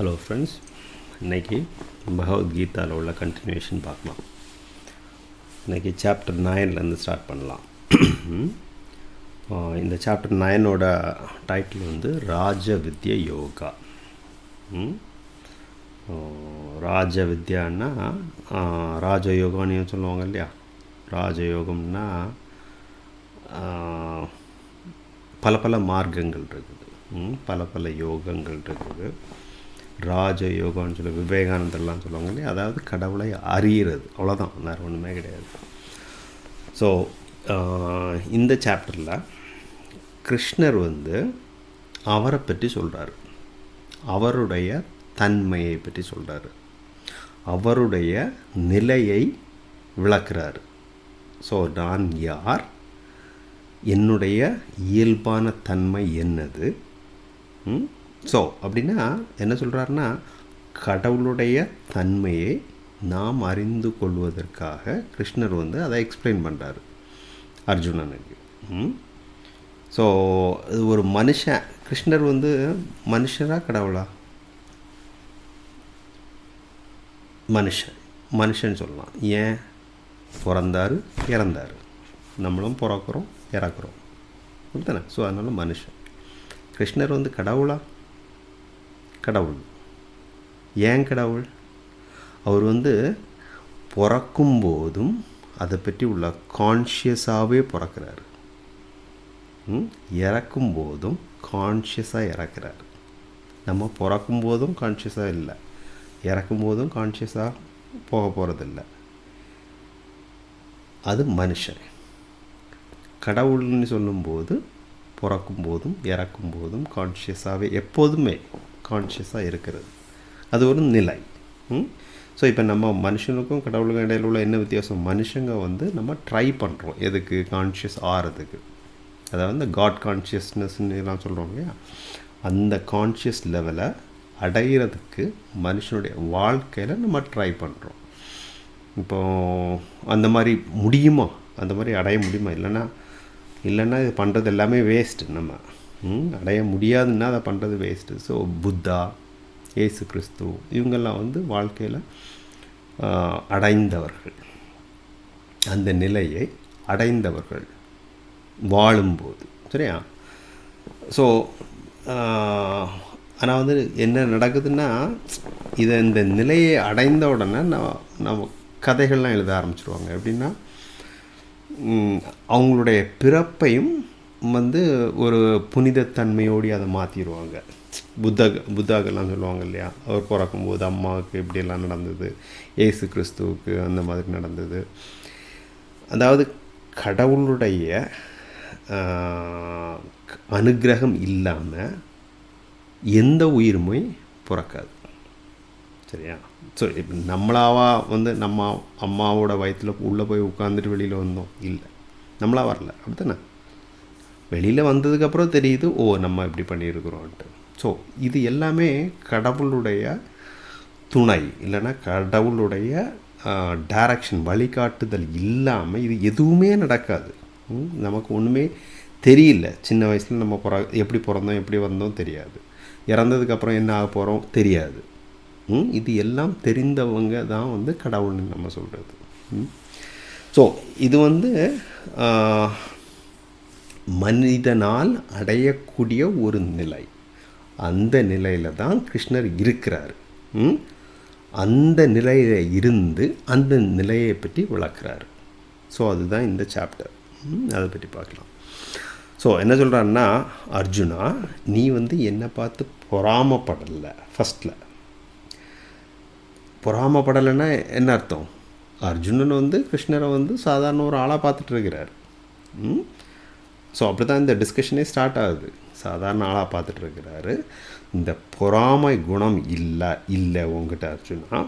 Hello friends இன்னைக்கு பகவத்கீதாவில் உள்ள continuation பார்க்கலாம். இன்னைக்கு சாப்டர் நைன்லேருந்து ஸ்டார்ட் பண்ணலாம். இந்த சாப்டர் நைனோட டைட்டில் வந்து ராஜ வித்ய யோகா. ம்? ராஜ வித்யான்னா ராஜயோகான்னு சொல்லுவாங்க இல்லையா? ராஜயோகம்னா பல பல மார்க்கங்கள் இருக்குது. ம், பல பல யோகங்கள் இருக்குது. ராஜயோகம்னு சொல்லி விவேகானந்தர்லாம் சொல்லுவாங்க இல்லையா? அதாவது கடவுளை அறியிறது. அவ்வளோதான் வேறு ஒன்றுமே கிடையாது. ஸோ இந்த சாப்டரில் கிருஷ்ணர் வந்து அவரை பற்றி சொல்கிறாரு அவருடைய தன்மையை பற்றி சொல்கிறாரு அவருடைய நிலையை விளக்குறாரு. ஸோ நான் யார்? என்னுடைய இயல்பான தன்மை என்னது? ஸோ அப்படின்னா என்ன சொல்கிறாருன்னா கடவுளுடைய தன்மையை நாம் அறிந்து கொள்வதற்காக கிருஷ்ணர் வந்து அதை எக்ஸ்பிளைன் பண்ணுறாரு அர்ஜுனனுக்கு ஸோ இது ஒரு மனுஷன். கிருஷ்ணர் வந்து மனுஷரா கடவுளா? மனுஷன். மனுஷன் சொல்லலாம். ஏன்? பிறந்தாரு இறந்தாரு. நம்மளும் பிறக்கிறோம் இறக்குறோம். அப்படித்தானே ஸோ அதனால் மனுஷன். கிருஷ்ணர் வந்து கடவுளா? கடவுள். ஏன் கடவுள்? அவர் வந்து பிறக்கும் போதும் அதை பற்றி உள்ள கான்ஷியஸாகவே பிறக்கிறாரு. ம்? இறக்கும் போதும் கான்ஷியஸாக இறக்குறாரு. நம்ம பிறக்கும் போதும் கான்ஷியஸாக இல்லை. இறக்கும் போதும் கான்ஷியஸாக போக போகிறதில்ல அது மனுஷன். கடவுள்னு சொல்லும்போது பிறக்கும் போதும் இறக்கும் போதும் கான்ஷியஸாகவே எப்போதுமே கான்ஷியஸாக இருக்கிறது. அது ஒரு நிலை. ஸோ இப்போ நம்ம மனுஷனுக்கும் கடவுளுக்கும் இடையில உள்ள என்ன வித்தியாசம்? மனுஷங்க வந்து நம்ம ட்ரை பண்ணுறோம் எதுக்கு? கான்ஷியஸ் ஆகிறதுக்கு அதாவது இந்த காட் எல்லாம் சொல்கிறோம் இல்லையா? அந்த கான்ஷியஸ் லெவலை அடையிறதுக்கு மனுஷனுடைய வாழ்க்கையில் நம்ம ட்ரை பண்ணுறோம் இப்போ அந்த மாதிரி முடியுமா? அந்த மாதிரி அடைய முடியுமா? இல்லைன்னா இல்லைன்னா இது பண்ணுறது எல்லாமே வேஸ்ட்டு நம்ம. அடைய முடியாதுன்னா அதை பண்ணுறது வேஸ்ட்டு ஸோ புத்தா ஏசு கிறிஸ்து இவங்கெல்லாம் வந்து வாழ்க்கையில் அடைந்தவர்கள். அந்த நிலையை அடைந்தவர்கள் வாழும்போது. சரியா? ஸோ ஆனால் வந்து என்ன நடக்குதுன்னா இதை இந்த நிலையை அடைந்த உடனே நான் நம்ம கதைகள்லாம் எழுத ஆரம்பிச்சிருவாங்க. எப்படின்னா அவங்களுடைய பிறப்பையும் வந்து ஒரு புனிதத்தன்மையோடு அதை மாற்றிடுவாங்க புத்தக புத்தாக்கெல்லாம் சொல்லுவாங்க இல்லையா? அவர் பிறக்கும்போது அம்மாவுக்கு இப்படியெல்லாம் நடந்தது ஏசு கிறிஸ்துவுக்கு அந்த மாதிரி நடந்தது. அதாவது கடவுளுடைய அனுகிரகம் அனுக்கிரகம் இல்லாமல் எந்த உயிருமே பிறக்காது. சரியா? ஸோ இப்போ நம்மளாவா வந்து நம்ம அம்மாவோட வயிற்றில் உள்ளே போய் உட்காந்துட்டு வெளியில் வந்தோம்? இல்லை. நம்மளா வரல. அப்படித்தானே? வெளியில் வந்ததுக்கப்புறம் தெரியுது ஓ நம்ம இப்படி பண்ணியிருக்கிறோன்ட்டு. ஸோ இது எல்லாமே கடவுளுடைய துணை இல்லைன்னா கடவுளுடைய டைரக்ஷன் வழிகாட்டுதல் இல்லாமல் இது எதுவுமே நடக்காது. நமக்கு ஒன்றுமே தெரியல. சின்ன வயசில் நம்ம பிற எப்படி பிறந்தோம் எப்படி வந்தோம் தெரியாது. இறந்ததுக்கப்புறம் என்ன ஆக போகிறோம் தெரியாது. இது எல்லாம் தெரிந்தவங்க தான் வந்து கடவுள்னு நம்ம சொல்கிறது ஸோ இது வந்து மனிதனால் அடையக்கூடிய ஒரு நிலை. அந்த நிலையில் தான் கிருஷ்ணர் இருக்கிறார். ம்? அந்த நிலையில் இருந்து அந்த நிலையை பற்றி விளக்குறாரு. ஸோ அதுதான் இந்த சாப்டர் அதை பற்றி பார்க்கலாம். ஸோ என்ன சொல்கிறான்னா அர்ஜுனா நீ வந்து என்னை பார்த்து பொறாமப்படலை ஃபஸ்ட்டில் பொறாமப்படலைன்னா என்ன அர்த்தம்? அர்ஜுனன் வந்து கிருஷ்ணரை வந்து சாதாரண ஒரு ஆளாக பார்த்துட்டு இருக்கிறார். ஸோ அப்படி தான் இந்த டிஸ்கஷனே ஸ்டார்ட் ஆகுது. சாதாரண ஆளாக பார்த்துட்டு இருக்கிறாரு இந்த பொறாமை குணம் இல்லை இல்லை உங்ககிட்ட அர்ஜுனா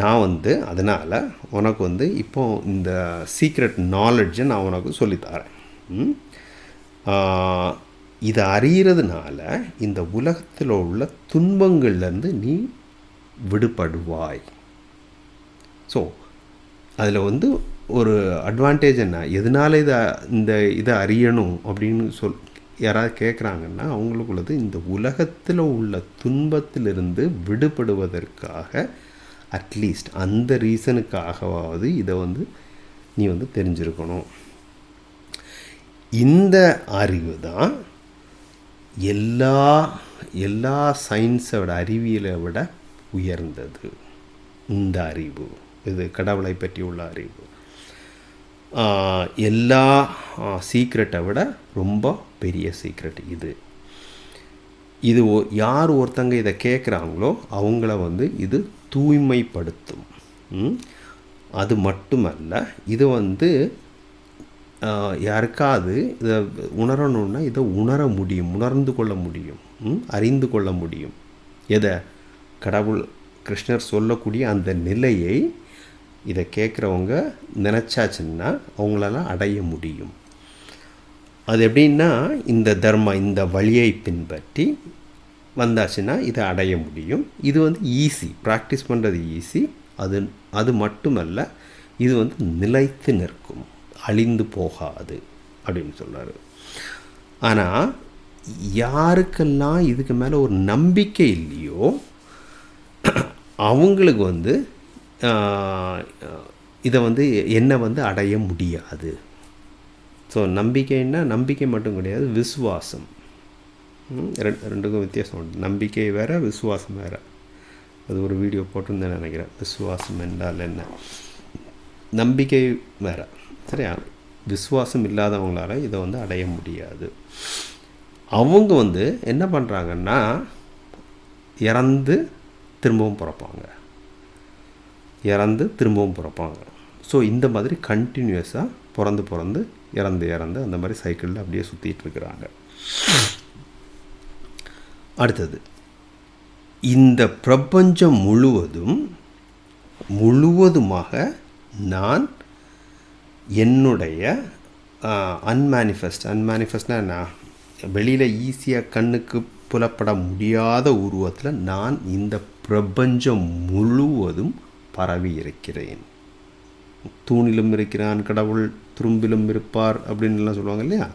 நான் வந்து அதனால் உனக்கு வந்து இப்போ இந்த சீக்ரெட் நாலெட்ஜை நான் உனக்கு சொல்லித்தரேன் இதை அறியறதுனால இந்த உலகத்தில் உள்ள துன்பங்கள்லேருந்து நீ விடுபடுவாய். ஸோ அதில் வந்து ஒரு அட்வான்டேஜ் என்ன? எதனால் இதை இந்த இதை அறியணும் அப்படின்னு சொல் யாராவது கேட்குறாங்கன்னா அவங்களுக்குள்ளது இந்த உலகத்தில் உள்ள துன்பத்திலிருந்து விடுபடுவதற்காக அட்லீஸ்ட் அந்த ரீசனுக்காகவாவது இதை வந்து நீ வந்து தெரிஞ்சிருக்கணும். இந்த அறிவு தான் எல்லா எல்லா சயின்ஸை விட அறிவியலை விட உயர்ந்தது. இந்த அறிவு இது கடவுளை பற்றி உள்ள அறிவு. எல்லா சீக்ரெட்டை விட ரொம்ப பெரிய சீக்ரெட் இது. இது யார் ஒருத்தங்க இதை கேட்குறாங்களோ அவங்கள வந்து இது தூய்மைப்படுத்தும். அது மட்டுமல்ல இது வந்து யாருக்காவது இதை உணரணும்னா இதை உணர முடியும் உணர்ந்து கொள்ள முடியும் ம்? அறிந்து கொள்ள முடியும். எதை? கடவுள் கிருஷ்ணர் சொல்லக்கூடிய அந்த நிலையை இதை கேட்குறவங்க நினச்சாச்சுன்னா அவங்களால அடைய முடியும். அது எப்படின்னா இந்த தர்மா இந்த வழியை பின்பற்றி வந்தாச்சுன்னா இதை அடைய முடியும். இது வந்து ஈஸி ப்ராக்டிஸ் பண்ணுறது ஈஸி அது அது மட்டுமல்ல இது வந்து நிலைத்து நிற்கும் அழிந்து போகாது அப்படின்னு சொல்கிறார் ஆனால் யாருக்கெல்லாம் இதுக்கு மேலே ஒரு நம்பிக்கை இல்லையோ அவங்களுக்கு வந்து இதை வந்து என்னை வந்து அடைய முடியாது. ஸோ நம்பிக்கைன்னா நம்பிக்கை மட்டும் கிடையாது விசுவாசம். ரெண்டு ரெண்டுக்கும் வித்தியாசம் உண்டு. நம்பிக்கை வேறு விசுவாசம் வேறு. அது ஒரு வீடியோ போட்டிருந்தேன் நினைக்கிறேன். விசுவாசம் என்றால் என்ன? நம்பிக்கை வேறு. சரியா? விசுவாசம் இல்லாதவங்களால இதை வந்து அடைய முடியாது. அவங்க வந்து என்ன பண்ணுறாங்கன்னா இறந்து திரும்பவும் பிறப்பாங்க. இறந்து திரும்பவும் பிறப்பாங்க. ஸோ இந்த மாதிரி கண்டினியூஸாக பிறந்து பிறந்து இறந்து இறந்து அந்த மாதிரி சைக்கிளில் அப்படியே சுற்றிட்டு இருக்கிறாங்க. அடுத்தது இந்த பிரபஞ்சம் முழுவதும் முழுவதுமாக நான் என்னுடைய அன்மேனிஃபெஸ்ட் அன்மேனிஃபெஸ்ட்னா நான் வெளியில் ஈஸியாக கண்ணுக்கு புலப்பட முடியாத உருவத்தில் நான் இந்த பிரபஞ்சம் முழுவதும் பரவி இருக்கிறேன். தூணிலும் இருக்கிறான் கடவுள் துரும்பிலும் இருப்பார் அப்படின்லாம் சொல்லுவாங்க இல்லையா?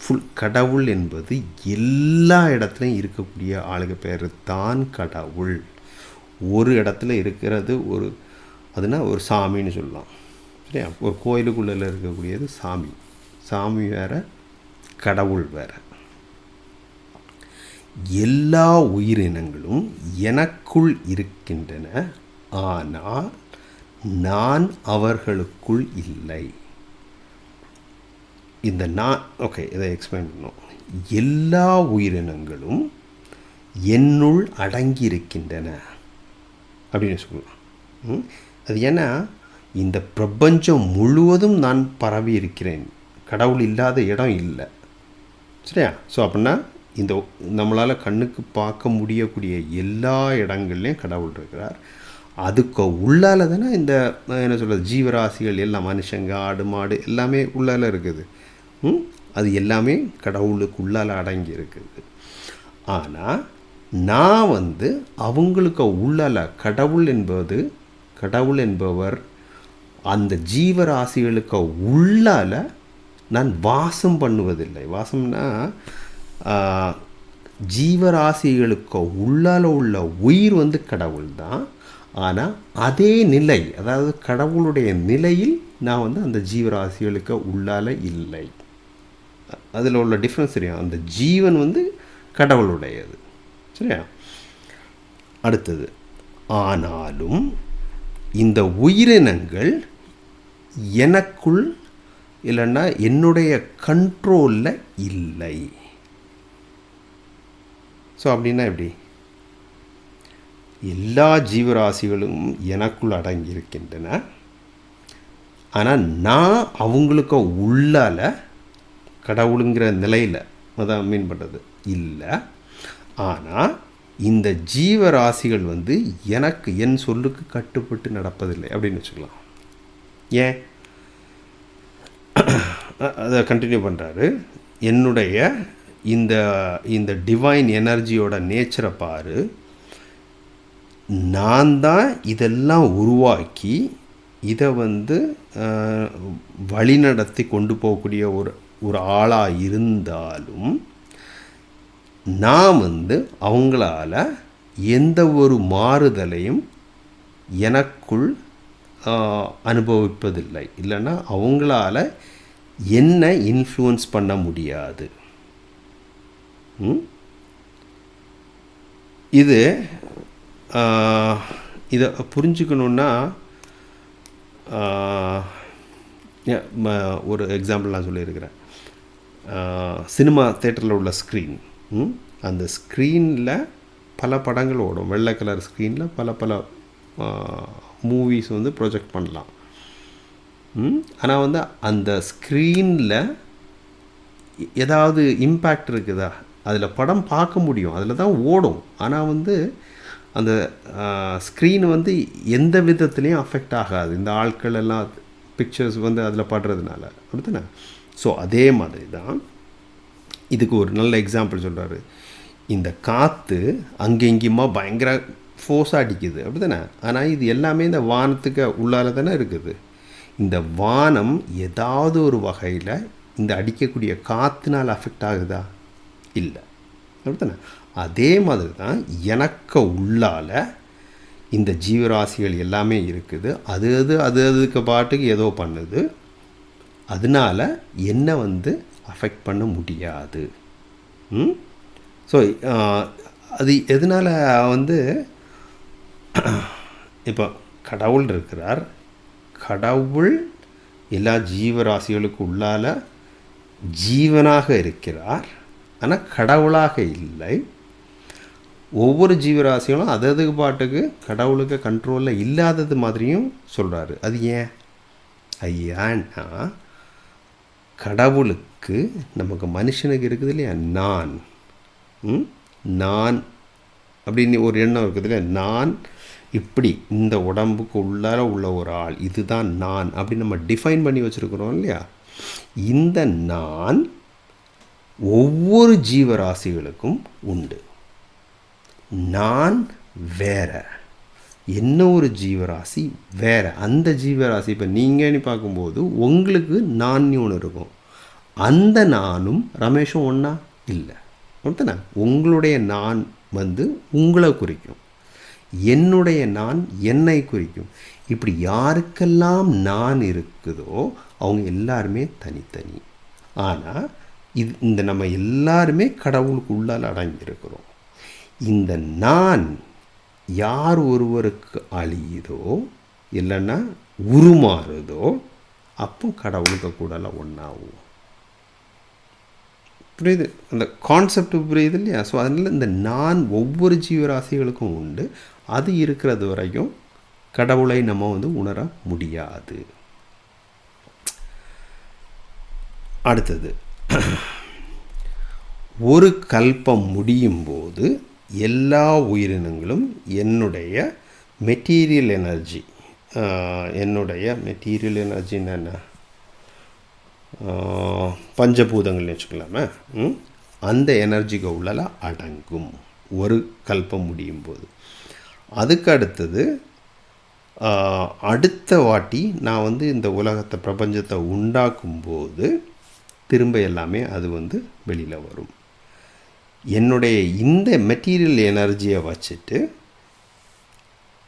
ஃபுல் கடவுள் என்பது எல்லா இடத்துலையும் இருக்கக்கூடிய ஆளுக பேர் தான் கடவுள். ஒரு இடத்துல இருக்கிறது ஒரு அதுனா ஒரு சாமின்னு சொல்லலாம். சரியா ஒரு கோயிலுக்குள்ளே இருக்கக்கூடியது சாமி. சாமி வேற கடவுள் வேற. எல்லா உயிரினங்களும் எனக்குள் இருக்கின்றன ஆனால் நான் அவர்களுக்குள் இல்லை. இந்த நான் ஓகே இதை எக்ஸ்பிளைன் பண்ணோம் எல்லா உயிரினங்களும் என்னுள் அடங்கி இருக்கின்றன அப்படின்னு சொல்லலாம் அது ஏன்னா இந்த பிரபஞ்சம் முழுவதும் நான் பரவி இருக்கிறேன். கடவுள் இல்லாத இடம் இல்லை. சரியா? ஸோ அப்படின்னா இந்த நம்மளால் கண்ணுக்கு பார்க்க முடியக்கூடிய எல்லா இடங்கள்லையும் கடவுள் இருக்கிறார். அதுக்கு உள்ளால தானே இந்த என்ன சொல்கிறது ஜீவராசிகள் எல்லாம் மனுஷங்க ஆடு மாடு எல்லாமே உள்ளால இருக்குது. ம்? அது எல்லாமே கடவுளுக்கு உள்ளால் அடங்கி இருக்குது. ஆனால் நான் வந்து அவங்களுக்கு உள்ளால கடவுள் என்பது கடவுள் என்பவர் அந்த ஜீவராசிகளுக்கு உள்ளால நான் வாசம் பண்ணுவதில்லை. வாசம்னா ஜீவராசிகளுக்கு உள்ளால உள்ள உயிர் வந்து கடவுள் தான் ஆனால் அதே நிலை அதாவது கடவுளுடைய நிலையில் நான் வந்து அந்த ஜீவராசிகளுக்கு உள்ளால இல்லை. அதில் உள்ள டிஃப்ரென்ஸ் தெரியும்? அந்த ஜீவன் வந்து கடவுளுடையது. சரியா? அடுத்தது ஆனாலும் இந்த உயிரினங்கள் எனக்குள் இல்லைன்னா என்னுடைய கண்ட்ரோலில் இல்லை. ஸோ அப்படின்னா எப்படி? எல்லா ஜீவராசிகளும் எனக்குள் அடங்கியிருக்கின்றன. ஆனால் நான் அவங்களுக்கு உள்ளால கடவுளுங்கிற நிலையில் அதான் மீன் பண்ணுறது இல்லை. ஆனால் இந்த ஜீவராசிகள் வந்து எனக்கு என் சொல்லுக்கு கட்டுப்பட்டு நடப்பதில்லை அப்படின்னு வச்சுக்கலாம். ஏன்? அதை கண்டினியூ பண்ணுறாரு என்னுடைய இந்த இந்த டிவைன் எனர்ஜியோட நேச்சரை பாரு. நான் தான் இதெல்லாம் உருவாக்கி இதை வந்து வழிநடத்தி கொண்டு போகக்கூடிய ஒரு ஒரு ஆளாக இருந்தாலும் நான் வந்து அவங்களால எந்த ஒரு மாறுதலையும் எனக்குள் அனுபவிப்பதில்லை. இல்லைன்னா அவங்களால என்ன இன்ஃப்ளூயன்ஸ் பண்ண முடியாது. இது இதை புரிஞ்சுக்கணுன்னா ஒரு எக்ஸாம்பிள் நான் சொல்லியிருக்கிறேன். சினிமா தேட்டரில் உள்ள ஸ்க்ரீன் அந்த ஸ்க்ரீனில் பல படங்கள் ஓடும். வெள்ளை கலர் ஸ்க்ரீனில் பல பல மூவிஸ் வந்து ப்ரொஜெக்ட் பண்ணலாம். ஆனால் வந்து அந்த ஸ்க்ரீனில் ஏதாவது இம்பேக்ட் இருக்குதா? அதில் படம் பார்க்க முடியும். அதில் தான் ஓடும். ஆனால் வந்து அந்த ஸ்க்ரீன் வந்து எந்த விதத்துலேயும் அஃபெக்ட் ஆகாது. இந்த ஆட்கள் எல்லாம் பிக்சர்ஸ் வந்து அதில் படுறதுனால. அப்படித்தானே? ஸோ அதே மாதிரி தான் இதுக்கு ஒரு நல்ல எக்ஸாம்பிள் சொல்கிறாரு இந்த காற்று அங்கே இங்கேயுமா பயங்கர ஃபோர்ஸாக அடிக்குது. அப்படி தானே ஆனால் இது எல்லாமே இந்த வானத்துக்கு உள்ளால தானே இருக்குது. இந்த வானம் ஏதாவது ஒரு வகையில் இந்த அடிக்கக்கூடிய காற்றுனால் அஃபெக்ட் ஆகுதா? இல்லை. அப்படித்தானே? அதே மாதிரி தான் எனக்கு உள்ளால இந்த ஜீவராசிகள் எல்லாமே இருக்குது. அது அது அது அதுக்கு பாட்டுக்கு ஏதோ பண்ணுது. அதனால என்ன வந்து அஃபெக்ட் பண்ண முடியாது. ம்? ஸோ அது எதனால் வந்து இப்போ கடவுள் இருக்கிறார். கடவுள் எல்லா ஜீவராசிகளுக்கு உள்ளால ஜீவனாக இருக்கிறார். ஆனால் கடவுளாக இல்லை. ஒவ்வொரு ஜீவராசிகளும் அதது பாட்டுக்கு கடவுளுக்கு கண்ட்ரோலில் இல்லாதது மாதிரியும் சொல்கிறாரு அது ஏன்? ஐயான்னா கடவுளுக்கு நமக்கு மனுஷனுக்கு இருக்குது இல்லையா? நான். ம்? நான் அப்படின்னு ஒரு எண்ணம் இருக்குது இல்லையா? நான் இப்படி இந்த உடம்புக்கு உள்ளார உள்ள ஒரு ஆள் இதுதான் நான் அப்படி நம்ம டிஃபைன் பண்ணி வச்சுருக்குறோம் இல்லையா? இந்த நான் ஒவ்வொரு ஜீவராசிகளுக்கும் உண்டு. நான் வேற. என்ன ஒரு ஜீவராசி வேற. அந்த ஜீவராசி இப்போ நீங்கன்னு பார்க்கும்போது உங்களுக்கு நான் ஒன்று இருக்கும். அந்த நானும் ரமேஷும் ஒன்றா இல்லை. அப்படித்தானே உங்களுடைய நான் வந்து உங்களை குறிக்கும். என்னுடைய நான் என்னை குறிக்கும். இப்படி யாருக்கெல்லாம் நான் இருக்குதோ அவங்க எல்லாருமே தனித்தனி. ஆனால் இது இந்த நம்ம எல்லாருமே கடவுளுக்கு உள்ளால் அடங்கியிருக்கிறோம். இந்த நான் யார் ஒருவருக்கு அழியுதோ இல்லைன்னா உருமாறுதோ அப்போ கடவுளுக்கு கூடலாம் ஒன்றாகும் புரியுது? அந்த கான்செப்ட் புரியுது இல்லையா? ஸோ அதனால் இந்த நான் ஒவ்வொரு ஜீவராசிகளுக்கும் உண்டு. அது இருக்கிறது வரைக்கும் கடவுளை நம்ம வந்து உணர முடியாது. அடுத்தது. ஒரு கல்பம் முடியும் போது எல்லா உயிரினங்களும் என்னுடைய மெட்டீரியல் எனர்ஜி என்னுடைய மெட்டீரியல் எனர்ஜின்னு என்ன? பஞ்சபூதங்கள்னு வச்சுக்கலாமே. அந்த எனர்ஜிக்கு உள்ளல அடங்கும். ஒரு கல்பம் முடியும் போது. அதுக்கு அடுத்தது அடுத்த வாட்டி நான் வந்து இந்த உலகத்தை பிரபஞ்சத்தை உண்டாக்கும் போது திரும்ப எல்லாமே அது வந்து வெளியில் வரும். என்னுடைய இந்த மெட்டீரியல் எனர்ஜியை வச்சுட்டு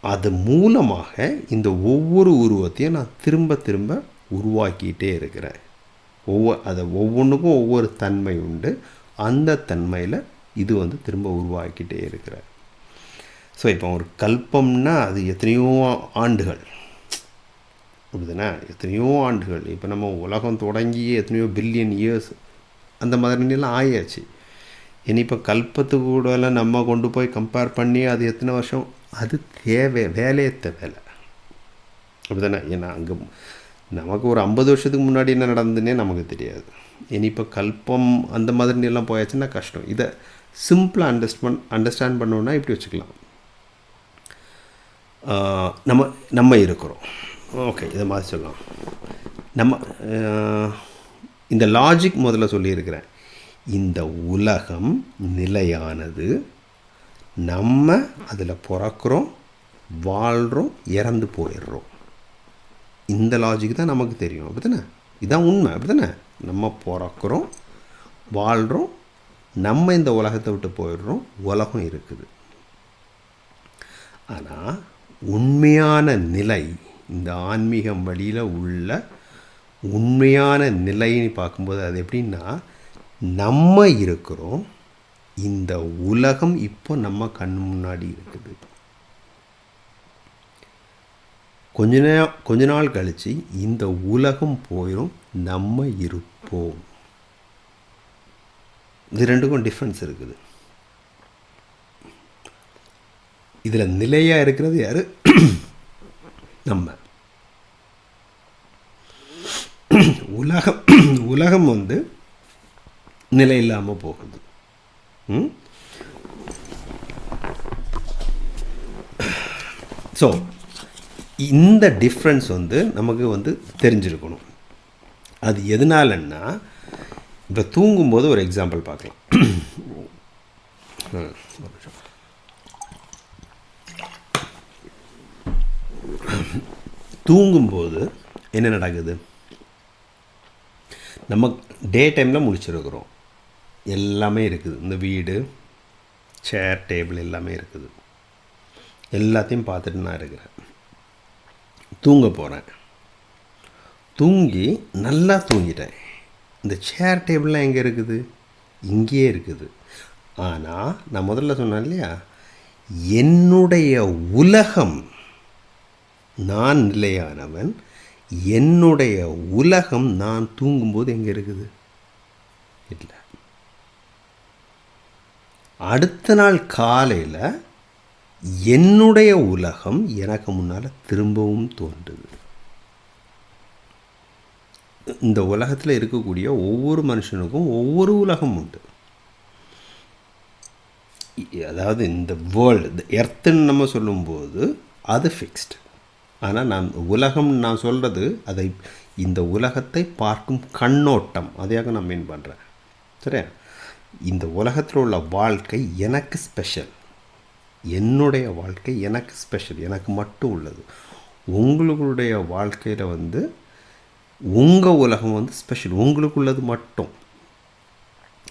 அது மூலமாக இந்த ஒவ்வொரு உருவத்தையும் நான் திரும்ப திரும்ப உருவாக்கிட்டே இருக்கிறேன். ஒவ்வொரு அதை ஒவ்வொன்றுக்கும் ஒவ்வொரு தன்மை உண்டு. அந்த தன்மையில் இது வந்து திரும்ப உருவாக்கிட்டே இருக்கிறேன். ஸோ இப்போ ஒரு கல்பம்னா அது எத்தனையோ ஆண்டுகள். அப்படிதானே எத்தனையோ ஆண்டுகள். இப்போ நம்ம உலகம் தொடங்கி எத்தனையோ பில்லியன் இயர்ஸ் அந்த மாதிரிலாம் ஆயாச்சு. இனி இப்போ கூட கூடலாம் நம்ம கொண்டு போய் கம்பேர் பண்ணி அது எத்தனை வருஷம்? அது தேவை வேலையத்த வேலை அப்படிதானே? ஏன்னா அங்கே நமக்கு ஒரு ஐம்பது வருஷத்துக்கு முன்னாடி என்ன நடந்ததுன்னே நமக்கு தெரியாது. இனி இப்போ கல்பம் அந்த மாதிரி எல்லாம் போயாச்சுன்னா கஷ்டம். இதை சிம்பிளாக அண்டர்ஸ்டாண்ட் அண்டர்ஸ்டாண்ட் பண்ணோன்னா இப்படி வச்சுக்கலாம். நம்ம நம்ம இருக்கிறோம். ஓகே இதை மாதிரி சொல்லலாம். நம்ம இந்த லாஜிக் முதல்ல சொல்லியிருக்கிறேன். இந்த உலகம் நிலையானது. நம்ம அதில் பிறக்கிறோம் வாழ்கிறோம் இறந்து போயிடுறோம். இந்த லாஜிக் தான் நமக்கு தெரியும் அப்படிதானே இதுதான் உண்மை அப்படிதானே நம்ம பிறக்கிறோம் வாழ்கிறோம் நம்ம இந்த உலகத்தை விட்டு போயிடுறோம் உலகம் இருக்குது. ஆனால் உண்மையான நிலை இந்த ஆன்மீகம் வழியில் உள்ள உண்மையான நிலைன்னு பார்க்கும்போது அது எப்படின்னா நம்ம இருக்கிறோம். இந்த உலகம் இப்போ நம்ம கண் முன்னாடி இருக்குது. கொஞ்ச நே கொஞ்ச நாள் கழித்து இந்த உலகம் போயிடும் நம்ம இருப்போம். இது ரெண்டுக்கும் டிஃப்ரென்ஸ் இருக்குது. இதில் நிலையாக இருக்கிறது யார்? நம்ம. உலகம் உலகம் வந்து நிலை இல்லாமல் போகுது ஸோ இந்த டிஃப்ரென்ஸ் வந்து நமக்கு வந்து தெரிஞ்சிருக்கணும். அது எதனாலன்னா இப்போ தூங்கும்போது ஒரு எக்ஸாம்பிள் பார்க்கலாம். தூங்கும்போது என்ன நடக்குது? நம்ம டே டைமில் முடிச்சிருக்கிறோம் எல்லாமே இருக்குது. இந்த வீடு சேர் டேபிள் எல்லாமே இருக்குது. எல்லாத்தையும் பார்த்துட்டு நான் இருக்கிறேன். தூங்க போகிறேன் தூங்கி நல்லா தூங்கிட்டேன். இந்த சேர் டேபிள்லாம் எங்கே இருக்குது? இங்கேயே இருக்குது. ஆனால் நான் முதல்ல சொன்னேன் இல்லையா? என்னுடைய உலகம் நான் நிலையானவன் என்னுடைய உலகம் நான் தூங்கும்போது எங்கே இருக்குது? இல்லை. அடுத்த நாள் காலையில் என்னுடைய உலகம் எனக்கு முன்னால் திரும்பவும் தோன்றுது. இந்த உலகத்தில் இருக்கக்கூடிய ஒவ்வொரு மனுஷனுக்கும் ஒவ்வொரு உலகம் உண்டு. அதாவது இந்த வேர்ல்டு எர்த்துன்னு நம்ம சொல்லும்போது அது ஃபிக்ஸ்டு ஆனால் நான் உலகம் நான் சொல்கிறது அதை இந்த உலகத்தை பார்க்கும் கண்ணோட்டம் அதையாக நான் மீன் பண்ணுறேன் சரியா? இந்த உலகத்தில் உள்ள வாழ்க்கை எனக்கு ஸ்பெஷல் என்னுடைய வாழ்க்கை எனக்கு ஸ்பெஷல் எனக்கு மட்டும் உள்ளது. உங்களுடைய வாழ்க்கையில் வந்து உங்கள் உலகம் வந்து ஸ்பெஷல் உங்களுக்கு உள்ளது மட்டும்.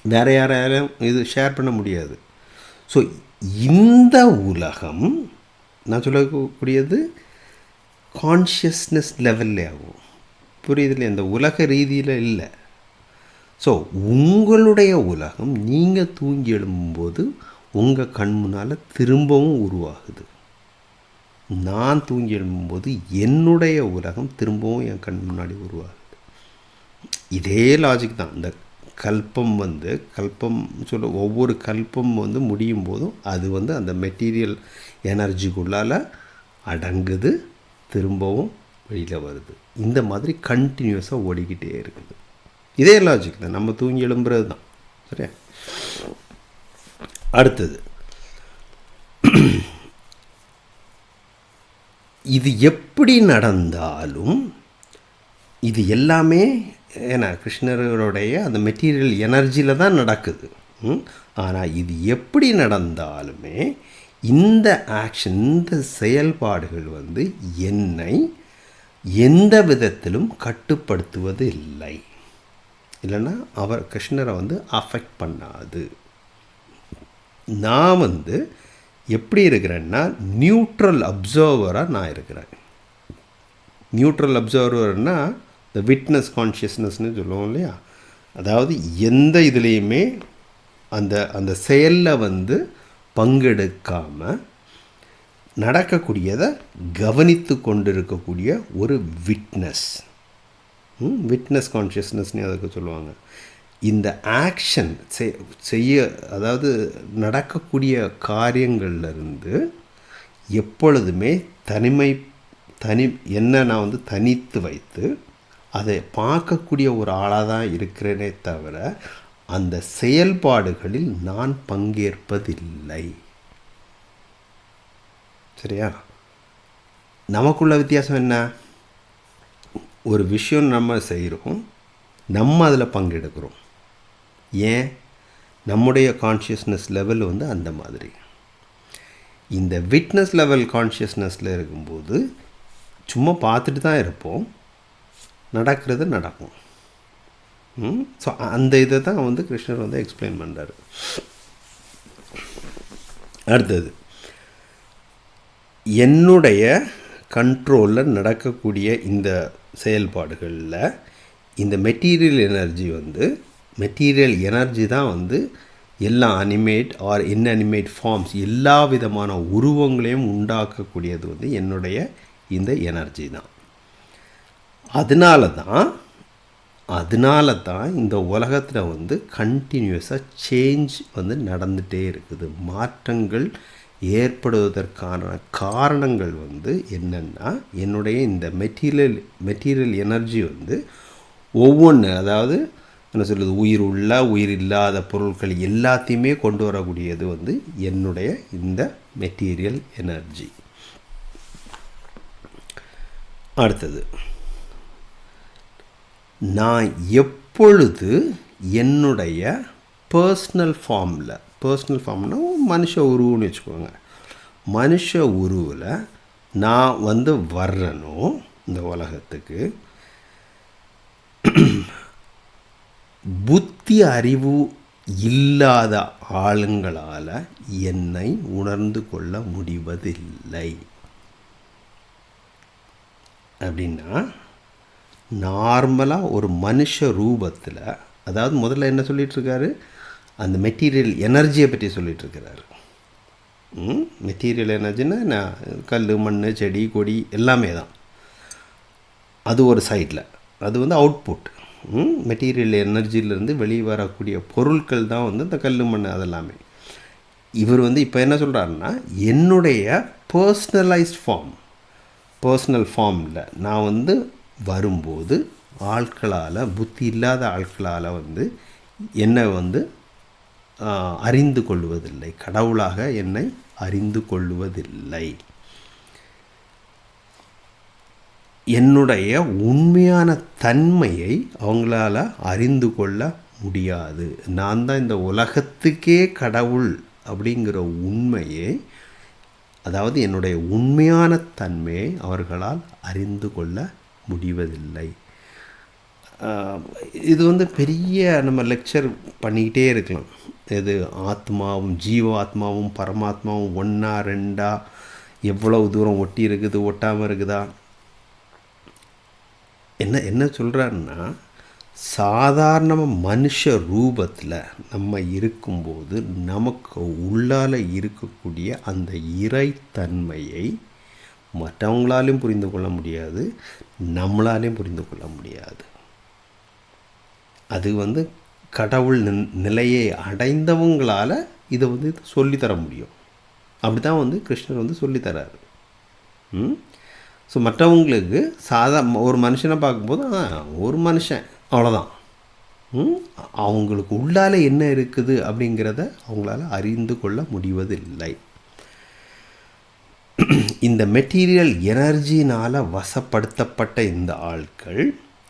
வேறு யாராலும் இது ஷேர் பண்ண முடியாது. ஸோ இந்த உலகம் நான் சொல்லக்கூடியது கான்ஷியஸ்னஸ் லெவல்லே ஆகும். புரியுதுல இந்த உலக ரீதியில் இல்லை. ஸோ உங்களுடைய உலகம் நீங்கள் தூங்கி எழும்பும்போது உங்கள் கண் முன்னால் திரும்பவும் உருவாகுது. நான் தூங்கி எழும்பும்போது என்னுடைய உலகம் திரும்பவும் என் கண் முன்னாடி உருவாகுது. இதே லாஜிக் தான். இந்த கல்பம் வந்து கல்பம் சொல்ல ஒவ்வொரு கல்பம் வந்து முடியும் போதும் அது வந்து அந்த மெட்டீரியல் எனர்ஜிக்குள்ளால் அடங்குது திரும்பவும் வெளியில் வருது. இந்த மாதிரி கண்டினியூஸாக ஓடிக்கிட்டே இருக்குது. இதே லாஜிக் தான். நம்ம தூங்கி எழும்புறது தான். சரியா? அடுத்தது. இது எப்படி நடந்தாலும் இது எல்லாமே ஏன்னா கிருஷ்ணருடைய அந்த மெட்டீரியல் எனர்ஜியில் தான் நடக்குது. ஆனால் இது எப்படி நடந்தாலுமே இந்த ஆக்ஷன் இந்த செயல்பாடுகள் வந்து என்னை எந்த விதத்திலும் கட்டுப்படுத்துவது இல்லை. இல்லைன்னா அவர் கிருஷ்ணரை வந்து அஃபெக்ட் பண்ணாது. நான் வந்து எப்படி இருக்கிறேன்னா நியூட்ரல் அப்சர்வராக நான் இருக்கிறேன். நியூட்ரல் அப்சர்வர்னா இந்த விட்னஸ் கான்ஷியஸ்னஸ்னு சொல்லுவோம் இல்லையா? அதாவது எந்த இதுலேயுமே அந்த அந்த செயலில் வந்து பங்கெடுக்காமல் நடக்கக்கூடியதை கவனித்து கொண்டிருக்கக்கூடிய ஒரு விட்னஸ் விட்னஸ் கான்ஷியஸ்னஸ்னே அதுக்கு சொல்லுவாங்க. இந்த ஆக்ஷன் செய்ய அதாவது நடக்கக்கூடிய காரியங்கள்லேருந்து எப்பொழுதுமே தனிமை தனி என்ன நான் வந்து தனித்து வைத்து அதை பார்க்கக்கூடிய ஒரு ஆளாக தான் இருக்கிறேனே தவிர அந்த செயல்பாடுகளில் நான் பங்கேற்பதில்லை. சரியா? நமக்குள்ள வித்தியாசம் என்ன? ஒரு விஷயம் நம்ம செய்கிறோம் நம்ம அதில் பங்கெடுக்கிறோம். ஏன்? நம்முடைய கான்ஷியஸ்னஸ் லெவல் வந்து அந்த மாதிரி. இந்த விட்னஸ் லெவல் கான்ஷியஸ்னஸில் இருக்கும்போது சும்மா பார்த்துட்டு தான் இருப்போம். நடக்கிறது நடக்கும். ஸோ அந்த இதை தான் வந்து கிருஷ்ணர் வந்து எக்ஸ்பிளைன் பண்ணுறாரு அடுத்தது என்னுடைய கண்ட்ரோலில் நடக்கக்கூடிய இந்த செயல்பாடுகளில் இந்த மெட்டீரியல் எனர்ஜி வந்து மெட்டீரியல் எனர்ஜி தான் வந்து எல்லா அனிமேட் ஆர் இன்அனிமேட் ஃபார்ம்ஸ் எல்லா விதமான உருவங்களையும் உண்டாக்கக்கூடியது வந்து என்னுடைய இந்த எனர்ஜி தான். அதனால தான் அதனால தான் இந்த உலகத்தில் வந்து கண்டினியூஸாக சேஞ்ச் வந்து நடந்துகிட்டே இருக்குது. மாற்றங்கள் ஏற்படுவதற்கான காரணங்கள் வந்து என்னென்னா என்னுடைய இந்த மெட்டீரியல் மெட்டீரியல் எனர்ஜி வந்து ஒவ்வொன்று அதாவது என்ன சொல்கிறது உயிர் உள்ள உயிர் இல்லாத பொருட்கள் எல்லாத்தையுமே கொண்டு வரக்கூடியது வந்து என்னுடைய இந்த மெட்டீரியல் எனர்ஜி அடுத்தது நான் எப்பொழுது என்னுடைய பர்ஸ்னல் ஃபார்மில் பர்சனல் ஃபார்ம்னா மனுஷ உருவம்னு வச்சுக்கோங்க. மனுஷ உருவில் நான் வந்து வர்றனும் இந்த உலகத்துக்கு புத்தி அறிவு இல்லாத ஆளுங்களால் என்னை உணர்ந்து கொள்ள முடிவதில்லை. அப்படின்னா நார்மலாக ஒரு மனுஷ ரூபத்தில் அதாவது முதல்ல என்ன சொல்லிகிட்ருக்காரு அந்த மெட்டீரியல் எனர்ஜியை பற்றி சொல்லிகிட்ருக்கிறாரு மெட்டீரியல் எனர்ஜின்னா நான் கல் மண் செடி கொடி எல்லாமே தான். அது ஒரு சைடில் அது வந்து அவுட்புட் மெட்டீரியல் எனர்ஜியிலேருந்து வெளியே வரக்கூடிய பொருட்கள் தான் வந்து இந்த கல் மண் அதெல்லாமே. இவர் வந்து இப்போ என்ன சொல்கிறாருன்னா என்னுடைய பர்சனலைஸ்ட் ஃபார்ம் பர்சனல் ஃபார்மில் நான் வந்து வரும்போது ஆட்களால் புத்தி இல்லாத ஆட்களால் வந்து என்னை வந்து அறிந்து கொள்வதில்லை. கடவுளாக என்னை அறிந்து கொள்வதில்லை. என்னுடைய உண்மையான தன்மையை அவங்களால அறிந்து கொள்ள முடியாது. நான் தான் இந்த உலகத்துக்கே கடவுள் அப்படிங்கிற உண்மையை அதாவது என்னுடைய உண்மையான தன்மையை அவர்களால் அறிந்து கொள்ள முடிவதில்லை. இது வந்து பெரிய நம்ம லெக்சர் பண்ணிக்கிட்டே இருக்கலாம். இது ஆத்மாவும் ஜீவ ஆத்மாவும் பரமாத்மாவும் ஒன்றா ரெண்டா எவ்வளவு தூரம் ஒட்டி இருக்குது ஒட்டாமல் இருக்குதா? என்ன என்ன சொல்கிறாருன்னா சாதாரணமாக மனுஷ ரூபத்தில் நம்ம இருக்கும்போது நமக்கு உள்ளால் இருக்கக்கூடிய அந்த இறைத்தன்மையை மற்றவங்களாலையும் புரிந்து கொள்ள முடியாது நம்மளாலையும் புரிந்து கொள்ள முடியாது. அது வந்து கடவுள் நிலையை அடைந்தவங்களால் இதை வந்து சொல்லித்தர முடியும். அப்படி தான் வந்து கிருஷ்ணர் வந்து சொல்லித்தராரு. ம்? ஸோ மற்றவங்களுக்கு சாதா ஒரு மனுஷனை பார்க்கும்போது ஒரு மனுஷன் அவ்வளோதான் அவங்களுக்கு உள்ளால் என்ன இருக்குது அப்படிங்கிறத அவங்களால அறிந்து கொள்ள முடிவதில்லை. இந்த மெட்டீரியல் எனர்ஜினால் வசப்படுத்தப்பட்ட இந்த ஆட்கள்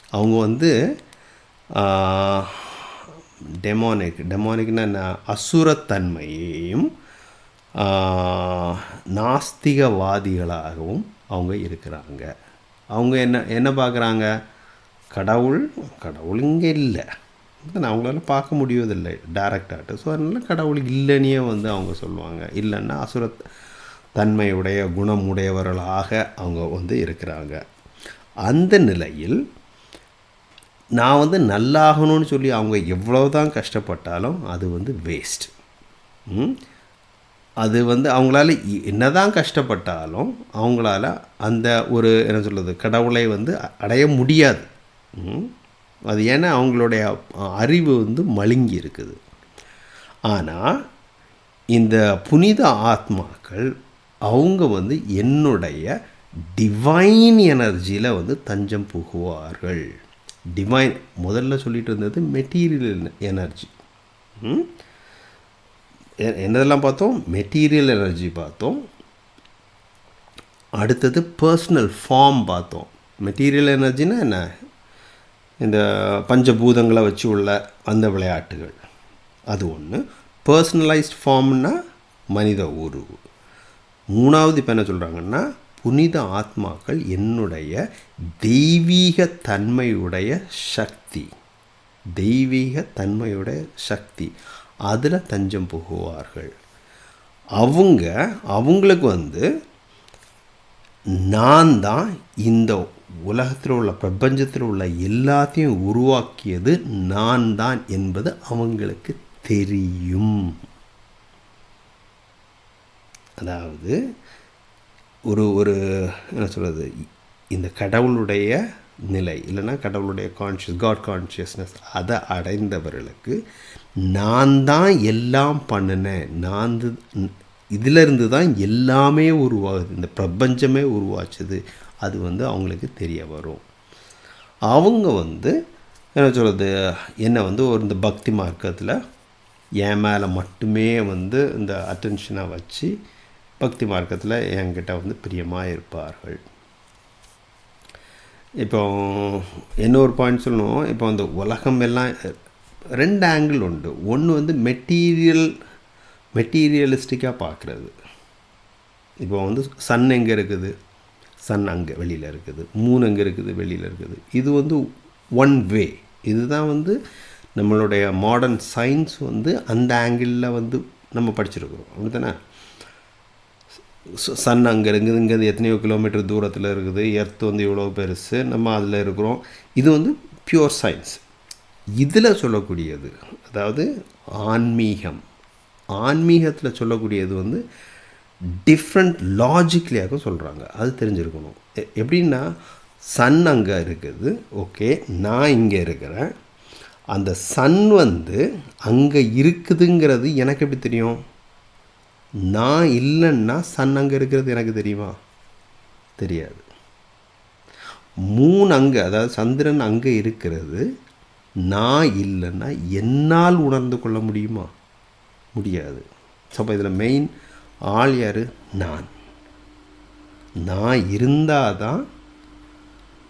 அவங்க வந்து டெமோனிக் டெமோனிக்னா அசுரத்தன்மையையும் நாஸ்திகவாதிகளாகவும் அவங்க இருக்கிறாங்க. அவங்க என்ன என்ன பார்க்குறாங்க? கடவுள் கடவுள் இங்கே இல்லை. அவங்களால பார்க்க முடியவதில்லை டேரக்டாகிட்டு ஸோ அதனால் கடவுள் இல்லைன்னே வந்து அவங்க சொல்லுவாங்க. இல்லைன்னா அசுர தன்மையுடைய குணமுடையவர்களாக அவங்க வந்து இருக்கிறாங்க. அந்த நிலையில் நான் வந்து நல்லாகணும்னு சொல்லி அவங்க எவ்வளோ தான் கஷ்டப்பட்டாலும் அது வந்து வேஸ்ட் அது வந்து அவங்களால என்ன தான் கஷ்டப்பட்டாலும் அவங்களால அந்த ஒரு என்ன சொல்கிறது கடவுளை வந்து அடைய முடியாது. அது ஏன்னா அவங்களுடைய அறிவு வந்து மழுங்கி இருக்குது. ஆனால் இந்த புனித ஆத்மாக்கள் அவங்க வந்து என்னுடைய டிவைன் எனர்ஜியில் வந்து தஞ்சம் புகுவார்கள். டிவைன் முதல்ல சொல்லிட்டு இருந்தது மெட்டீரியல் எனர்ஜி என்னதெல்லாம் பார்த்தோம்? மெட்டீரியல் எனர்ஜி பார்த்தோம். அடுத்தது பர்சனல் ஃபார்ம் பார்த்தோம். மெட்டீரியல் எனர்ஜினா என்ன? இந்த பஞ்சபூதங்களை வச்சு உள்ள அந்த விளையாட்டுகள். அது ஒன்று பர்சனலைஸ்ட் ஃபார்ம்னா மனித உருவு. மூணாவது இப்போ என்ன சொல்கிறாங்கன்னா புனித ஆத்மாக்கள் என்னுடைய தெய்வீக தன்மையுடைய சக்தி. தெய்வீக தன்மையுடைய சக்தி. அதில் தஞ்சம் புகுவார்கள். அவங்க அவங்களுக்கு வந்து நான் தான் இந்த உலகத்தில் உள்ள பிரபஞ்சத்தில் உள்ள எல்லாத்தையும் உருவாக்கியது நான் தான் என்பது அவங்களுக்கு தெரியும். அதாவது ஒரு ஒரு என்ன சொல்கிறது இந்த கடவுளுடைய நிலை இல்லைன்னா கடவுளுடைய கான்ஷியஸ் காட் கான்ஷியஸ்னஸ் அதை அடைந்தவர்களுக்கு நான் தான் எல்லாம் பண்ணினேன். நான் இதிலிருந்து தான் எல்லாமே உருவாகுது. இந்த பிரபஞ்சமே உருவாச்சுது. அது வந்து அவங்களுக்கு தெரிய வரும். அவங்க வந்து என்ன சொல்கிறது என்னை வந்து ஒரு இந்த பக்தி மார்க்கத்தில் என் மேலே மட்டுமே வந்து இந்த அட்டென்ஷனை வச்சு பக்தி மார்க்கத்தில் என்கிட்ட வந்து பிரியமாக இருப்பார்கள். இப்போ இன்னொரு பாயிண்ட் சொல்லணும்? இப்போ அந்த உலகம் எல்லாம் ரெண்டு ஆங்கிள் உண்டு. ஒன்று வந்து மெட்டீரியல் மெட்டீரியலிஸ்டிக்காக பார்க்குறது. இப்போ வந்து சன் எங்கே இருக்குது? சன் அங்கே வெளியில் இருக்குது. மூணு எங்கே இருக்குது? வெளியில் இருக்குது. இது வந்து ஒன் வே இதுதான் வந்து நம்மளுடைய மாடர்ன் சயின்ஸ் வந்து அந்த ஆங்கிளில் வந்து நம்ம படிச்சிருக்கிறோம். அப்படி தானே சன் அங்கே இருக்குது இங்கேருந்து எத்தனையோ கிலோமீட்டர் தூரத்தில் இருக்குது. எர்த் வந்து இவ்வளோ பெருசு. நம்ம அதில் இருக்கிறோம். இது வந்து பியூர் சயின்ஸ். இதில் சொல்லக்கூடியது அதாவது ஆன்மீகம். ஆன்மீகத்தில் சொல்லக்கூடியது வந்து டிஃப்ரெண்ட் லாஜிக்லியாக சொல்கிறாங்க அது தெரிஞ்சிருக்கணும். எப்படின்னா சன் அங்கே இருக்குது. ஓகே நான் இங்கே இருக்கிறேன். அந்த சன் வந்து அங்கே இருக்குதுங்கிறது எனக்கு எப்படி தெரியும்? நான் இல்லைன்னா சன் அங்கே இருக்கிறது எனக்கு தெரியுமா? தெரியாது. மூணு அங்கே அதாவது சந்திரன் அங்கே இருக்கிறது. நான் இல்லைன்னா என்னால் உணர்ந்து கொள்ள முடியுமா? முடியாது. ஸோ அப்போ இதில் மெயின் ஆள் யார்? நான். நான் இருந்தால் தான்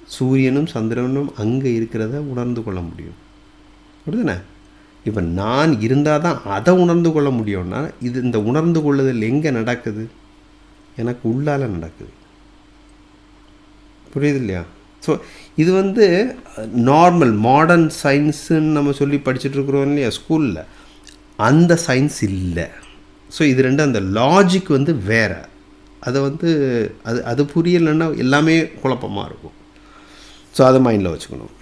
சூரியனும் சந்திரனும் அங்கே இருக்கிறத உணர்ந்து கொள்ள முடியும். புரியுதுண்ணே? இப்போ நான் இருந்தால் தான் அதை உணர்ந்து கொள்ள முடியும்னா இது இந்த உணர்ந்து கொள்ளுதல் எங்கே நடக்குது? எனக்கு உள்ளால் நடக்குது. புரியுது இல்லையா? ஸோ இது வந்து நார்மல் மாடர்ன் சயின்ஸுன்னு நம்ம சொல்லி படிச்சுட்ருக்குறோம் இல்லையா ஸ்கூலில் அந்த சயின்ஸ் இல்லை. ஸோ இது ரெண்டு அந்த லாஜிக் வந்து வேறு. அதை வந்து அது அது புரியலைன்னா எல்லாமே குழப்பமாக இருக்கும். ஸோ அதை மைண்டில் வச்சுக்கணும்.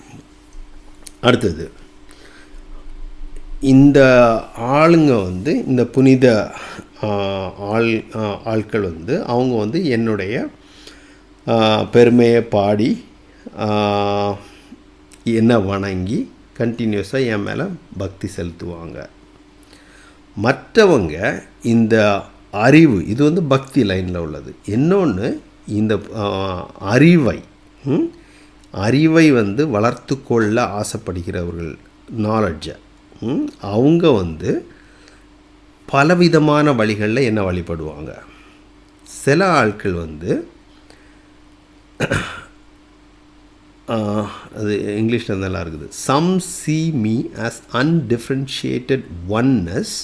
அடுத்தது இந்த ஆளுங்க வந்து இந்த புனித ஆள் ஆட்கள் வந்து அவங்க வந்து என்னுடைய பெருமையை பாடி என்னை வணங்கி கண்டினியூஸாக என் மேலே பக்தி செலுத்துவாங்க. மற்றவங்க இந்த அறிவு இது வந்து பக்தி லைனில் உள்ளது. இன்னொன்று இந்த அறிவை அறிவை வந்து வளர்த்து கொள்ள ஆசைப்படுகிறவர்கள் நாலெட்ஜை அவங்க வந்து பலவிதமான வழிகளில் என்ன வழிபடுவாங்க? சில ஆட்கள் வந்து அது இங்கிலீஷில் நல்லா இருக்குது. Some see me as undifferentiated oneness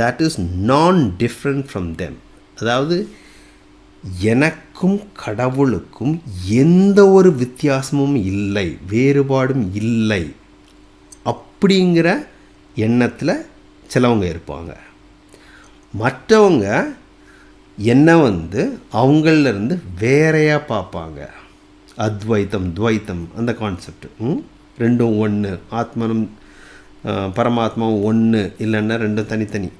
that is non different from them அதாவது எனக்கும் கடவுளுக்கும் எந்த ஒரு வித்தியாசமும் இல்லை வேறுபாடும் இல்லை. அப்படிங்கிற எண்ணத்தில் சிலவங்க இருப்பாங்க. மற்றவங்க என்னை வந்து அவங்களிருந்து வேறையாக பார்ப்பாங்க. அத்வைத்தம் துவைத்தம் அந்த கான்செப்ட் ரெண்டும் ஒன்று ஆத்மனும் பரமாத்மாவும் ஒன்று இல்லைன்னா ரெண்டும் தனித்தனி.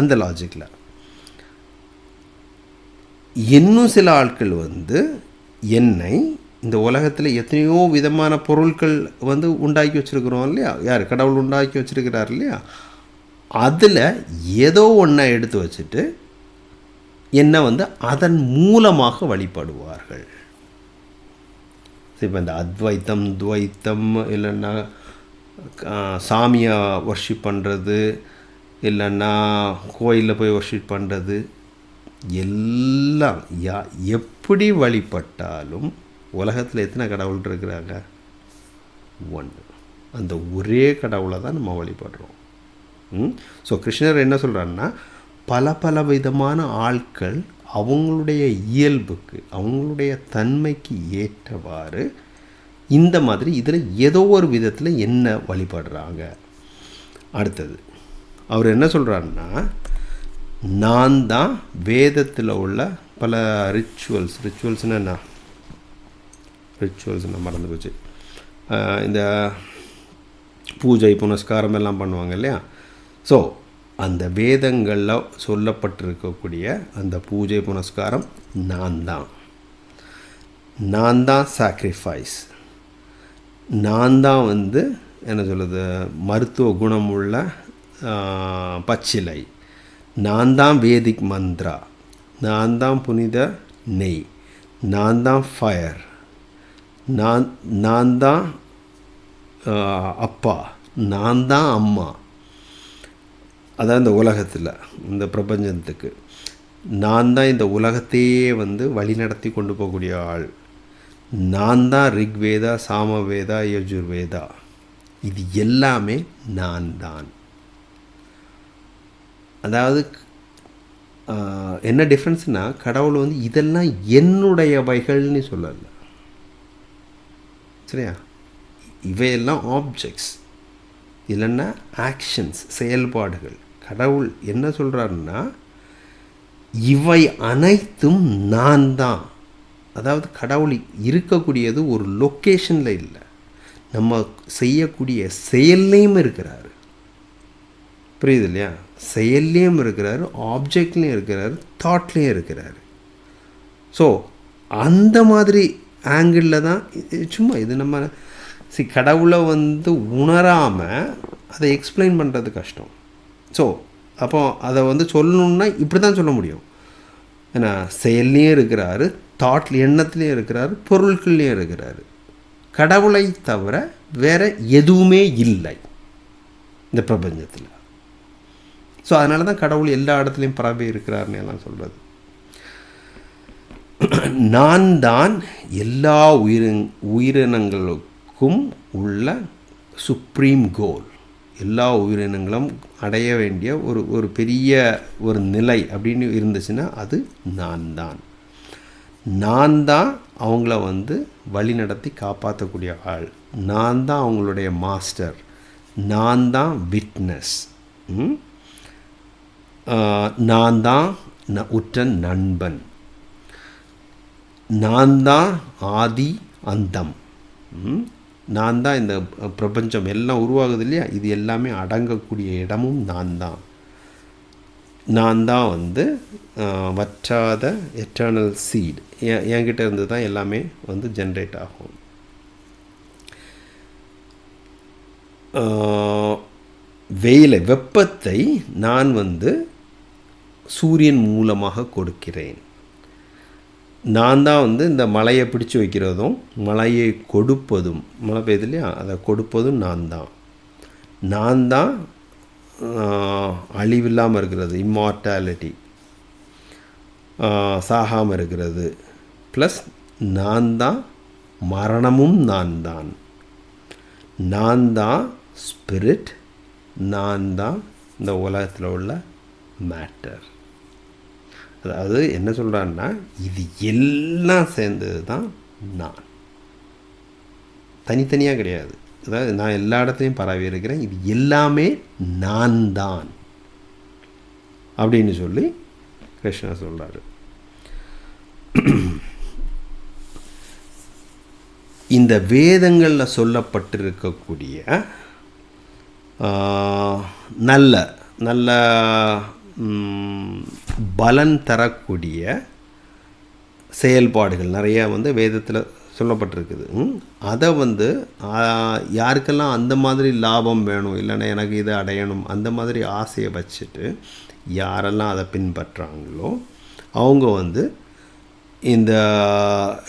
அந்த லாஜிக்கில் இன்னும் சில ஆட்கள் வந்து என்னை இந்த உலகத்தில் எத்தனையோ விதமான பொருட்கள் வந்து உண்டாக்கி வச்சுருக்குறோம் இல்லையா? யார்? கடவுள் உண்டாக்கி வச்சுருக்கிறார் இல்லையா? அதில் ஏதோ ஒன்றை எடுத்து வச்சுட்டு என்னை வந்து அதன் மூலமாக வழிபடுவார்கள். இப்போ இந்த அத்வைத்தம் துவைத்தம் இல்லைன்னா சாமியை ஒர்ஷிப் பண்ணுறது இல்லைன்னா கோயிலில் போய் ஒர்ஷிப் பண்ணுறது எல்லாம் யா எப்படி வழிபட்டாலும் உலகத்தில் எத்தனை கடவுள் இருக்கிறாங்க? ஒன்று அந்த ஒரே கடவுளை தான் நம்ம வழிபடுறோம். ஸோ கிருஷ்ணர் என்ன சொல்கிறாருன்னா பல பல விதமான ஆட்கள் அவங்களுடைய இயல்புக்கு அவங்களுடைய தன்மைக்கு ஏற்றவாறு இந்த மாதிரி இதில் ஏதோ ஒரு விதத்தில் என்ன வழிபடுறாங்க? அடுத்தது அவர் என்ன சொல்கிறாருன்னா நான் தான் வேதத்தில் உள்ள பல ரிச்சுவல்ஸ் ரிச்சுவல்ஸ்னால் என்ன? ரிச்சுவல்ஸ் நான் மறந்து போச்சு. இந்த பூஜை புனஸ்காரம் எல்லாம் பண்ணுவாங்க இல்லையா? ஸோ அந்த வேதங்களில் சொல்லப்பட்டிருக்கக்கூடிய அந்த பூஜை புனஸ்காரம் நான் தான். நான் தான் சாக்ரிஃபைஸ் நான் தான் வந்து என்ன சொல்கிறது மருத்துவ குணமுள்ள உள்ள பச்சிலை. நான் தான் வேதிக் மந்த்ரா. நான் தான் புனித நெய். நான் தான் ஃபயர் நான் நான் தான் அப்பா. நான் தான் அம்மா. அதான் இந்த உலகத்தில் இந்த பிரபஞ்சத்துக்கு. நான் தான் இந்த உலகத்தையே வந்து வழிநடத்தி கொண்டு போகக்கூடிய ஆள். நான் தான் ரிக்வேதா சாமவேதா யஜுர்வேதா. இது எல்லாமே நான் தான் அதாவது என்ன டிஃப்ரென்ஸ்னால் கடவுள் வந்து இதெல்லாம் என்னுடையவைகள்னு சொல்லலை. சரியா இவையெல்லாம் ஆப்ஜெக்ட்ஸ் இல்லைன்னா ஆக்ஷன்ஸ் செயல்பாடுகள். கடவுள் என்ன சொல்கிறாருன்னா இவை அனைத்தும் நான் தான். அதாவது கடவுள் இருக்கக்கூடியது ஒரு லொக்கேஷனில் இல்லை. நம்ம செய்யக்கூடிய செயல்லையும் இருக்கிறாரு. புரியுது இல்லையா? செயல்லையும் இருக்கிறாரு ஆப்ஜெக்ட்லேயும் இருக்கிறாரு தாட்லேயும் இருக்கிறாரு. ஸோ அந்த மாதிரி ஆங்கிளில் தான் சும்மா இது நம்ம சி கடவுளை வந்து உணராமல் அதை எக்ஸ்பிளைன் பண்ணுறது கஷ்டம். ஸோ அப்போ அதை வந்து சொல்லணுன்னா இப்படி தான் சொல்ல முடியும். ஏன்னா செயல்லையும் இருக்கிறாரு தாட்ல எண்ணத்துலேயும் இருக்கிறாரு பொருட்கள்லையும் இருக்கிறாரு. கடவுளை தவிர வேறு எதுவுமே இல்லை இந்த பிரபஞ்சத்தில். ஸோ அதனால தான் கடவுள் எல்லா இடத்துலையும் பரவி இருக்கிறாருன்னு எல்லாம் சொல்கிறது நான் தான் எல்லா உயிரின் உயிரினங்களுக்கும் உள்ள சுப்ரீம் கோல் எல்லா உயிரினங்களும் அடைய வேண்டிய ஒரு ஒரு பெரிய ஒரு நிலை அப்படின்னு இருந்துச்சுன்னா அது நான் தான் நான் தான் அவங்கள வந்து வழி நடத்தி காப்பாற்றக்கூடிய ஆள். நான் தான் அவங்களுடைய மாஸ்டர் நான் தான் விட்னஸ் நான் தான் ந- உற்ற நண்பன். நான் தான் ஆதி அந்தம். நான் தான் இந்த பிரபஞ்சம் எல்லாம் உருவாகுது இல்லையா? இது எல்லாமே அடங்கக்கூடிய இடமும் நான் தான் நான் தான் வந்து வற்றாத எட்டர்னல் சீட் என்கிட்ட இருந்து தான் எல்லாமே வந்து ஜென்ரேட் ஆகும். வெயிலை வெப்பத்தை நான் வந்து சூரியன் மூலமாக கொடுக்கிறேன். நான் தான் வந்து இந்த மலையை பிடிச்சு வைக்கிறதும் மலையை கொடுப்பதும். மழை பெய்யுது இல்லையா? அதை கொடுப்பதும் நான் தான் நான் தான் அழிவில்லாமல் இருக்கிறது இம்மார்டாலிட்டி சாகாமல் இருக்கிறது. ப்ளஸ் நான் தான் மரணமும் நான் தான் நான் தான் ஸ்பிரிட் நான் தான் இந்த உலகத்தில் உள்ள மேட்டர் அதாவது என்ன சொல்கிறான்னா இது எல்லாம் சேர்ந்தது தான் நான். தனித்தனியாக கிடையாது. அதாவது நான் எல்லா இடத்துலையும் பரவி இருக்கிறேன். இது எல்லாமே நான் தான். அப்படின்னு சொல்லி கிருஷ்ணா சொல்கிறாரு இந்த வேதங்களில் சொல்லப்பட்டிருக்கக்கூடிய நல்ல நல்ல பலன் தரக்கூடிய செயல்பாடுகள். நிறையா வந்து வேதத்தில் சொல்லப்பட்டிருக்குது. அதை வந்து யாருக்கெல்லாம் அந்த மாதிரி லாபம் வேணும் இல்லைன்னா எனக்கு இதை அடையணும் அந்த மாதிரி ஆசையை வச்சுட்டு யாரெல்லாம் அதை பின்பற்றுறாங்களோ அவங்க வந்து இந்த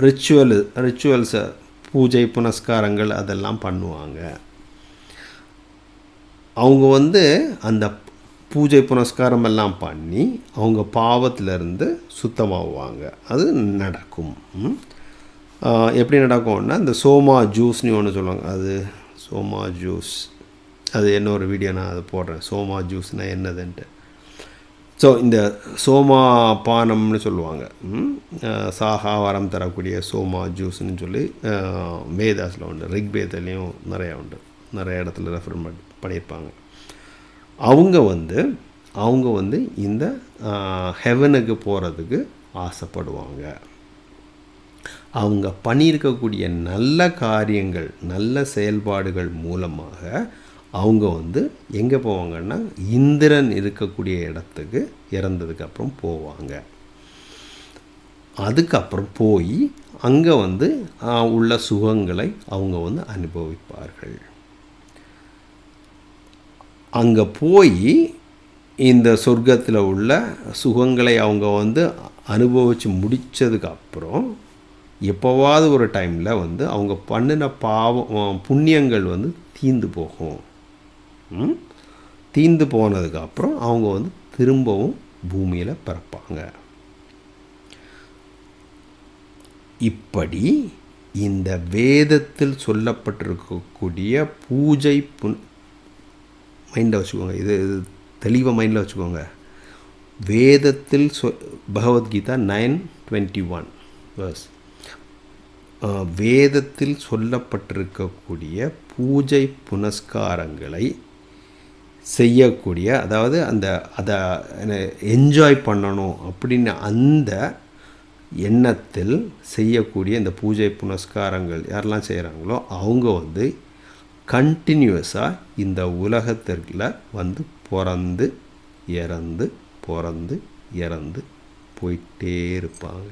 ரிச்சுவல் ரிச்சுவல்ஸை பூஜை புனஸ்காரங்கள் அதெல்லாம் பண்ணுவாங்க. அவங்க வந்து அந்த பூஜை புனஸ்காரம் எல்லாம் பண்ணி அவங்க பாவத்திலிருந்து சுத்தமாகுவாங்க. அது நடக்கும். எப்படி நடக்கும்னா இந்த சோமா ஜூஸ்னு ஒன்று சொல்லுவாங்க. அது சோமா ஜூஸ். அது என்ன ஒரு வீடியோ நான் அதை போடுறேன். சோமா ஜூஸ்னால் என்னதுன்ட்டு. ஸோ இந்த சோமா பானம்னு சொல்லுவாங்க. ம்? சாகா வரம் தரக்கூடிய சோமா ஜூஸ்னு சொல்லி மேதாஸில் வேதாஸில் உண்டு. ரிக்வேதத்துலேயும் நிறையா உண்டு. நிறைய இடத்துல ரெஃபர் பண்ணி பண்ணியிருப்பாங்க. அவங்க வந்து அவங்க வந்து இந்த ஹெவனுக்கு போகிறதுக்கு ஆசைப்படுவாங்க. அவங்க பண்ணியிருக்கக்கூடிய நல்ல காரியங்கள் நல்ல செயல்பாடுகள் மூலமாக அவங்க வந்து எங்கே போவாங்கன்னா இந்திரன் இருக்கக்கூடிய இடத்துக்கு இறந்ததுக்கப்புறம் போவாங்க. அதுக்கப்புறம் போய் அங்கே வந்து உள்ள சுகங்களை அவங்க வந்து அனுபவிப்பார்கள். அங்கே போய் இந்த சொர்க்கத்தில் உள்ள சுகங்களை அவங்க வந்து அனுபவித்து முடித்ததுக்கு அப்புறம் எப்போவாவது ஒரு டைமில் வந்து அவங்க பண்ணின பாவம் புண்ணியங்கள் வந்து தீந்து போகும். தீந்து போனதுக்கப்புறம் அவங்க வந்து திரும்பவும் பூமியில் பிறப்பாங்க. இப்படி இந்த வேதத்தில் சொல்லப்பட்டிருக்கக்கூடிய பூஜை புன் மைண்டில் வச்சுக்கோங்க. இது இது தெளிவாக மைண்டில் வச்சுக்கோங்க. வேதத்தில் சொ Bhagavad Gita nine twenty one verse வேதத்தில் சொல்லப்பட்டிருக்கக்கூடிய பூஜை புனஸ்காரங்களை செய்யக்கூடிய அதாவது அந்த அதை என்ஜாய் பண்ணணும் அப்படின்னு அந்த எண்ணத்தில் செய்யக்கூடிய இந்த பூஜை புனஸ்காரங்கள் யாரெல்லாம் செய்கிறாங்களோ அவங்க வந்து கண்டினியூஸாக இந்த உலகத்திற்குள்ள வந்து பிறந்து இறந்து பிறந்து இறந்து போயிட்டே இருப்பாங்க.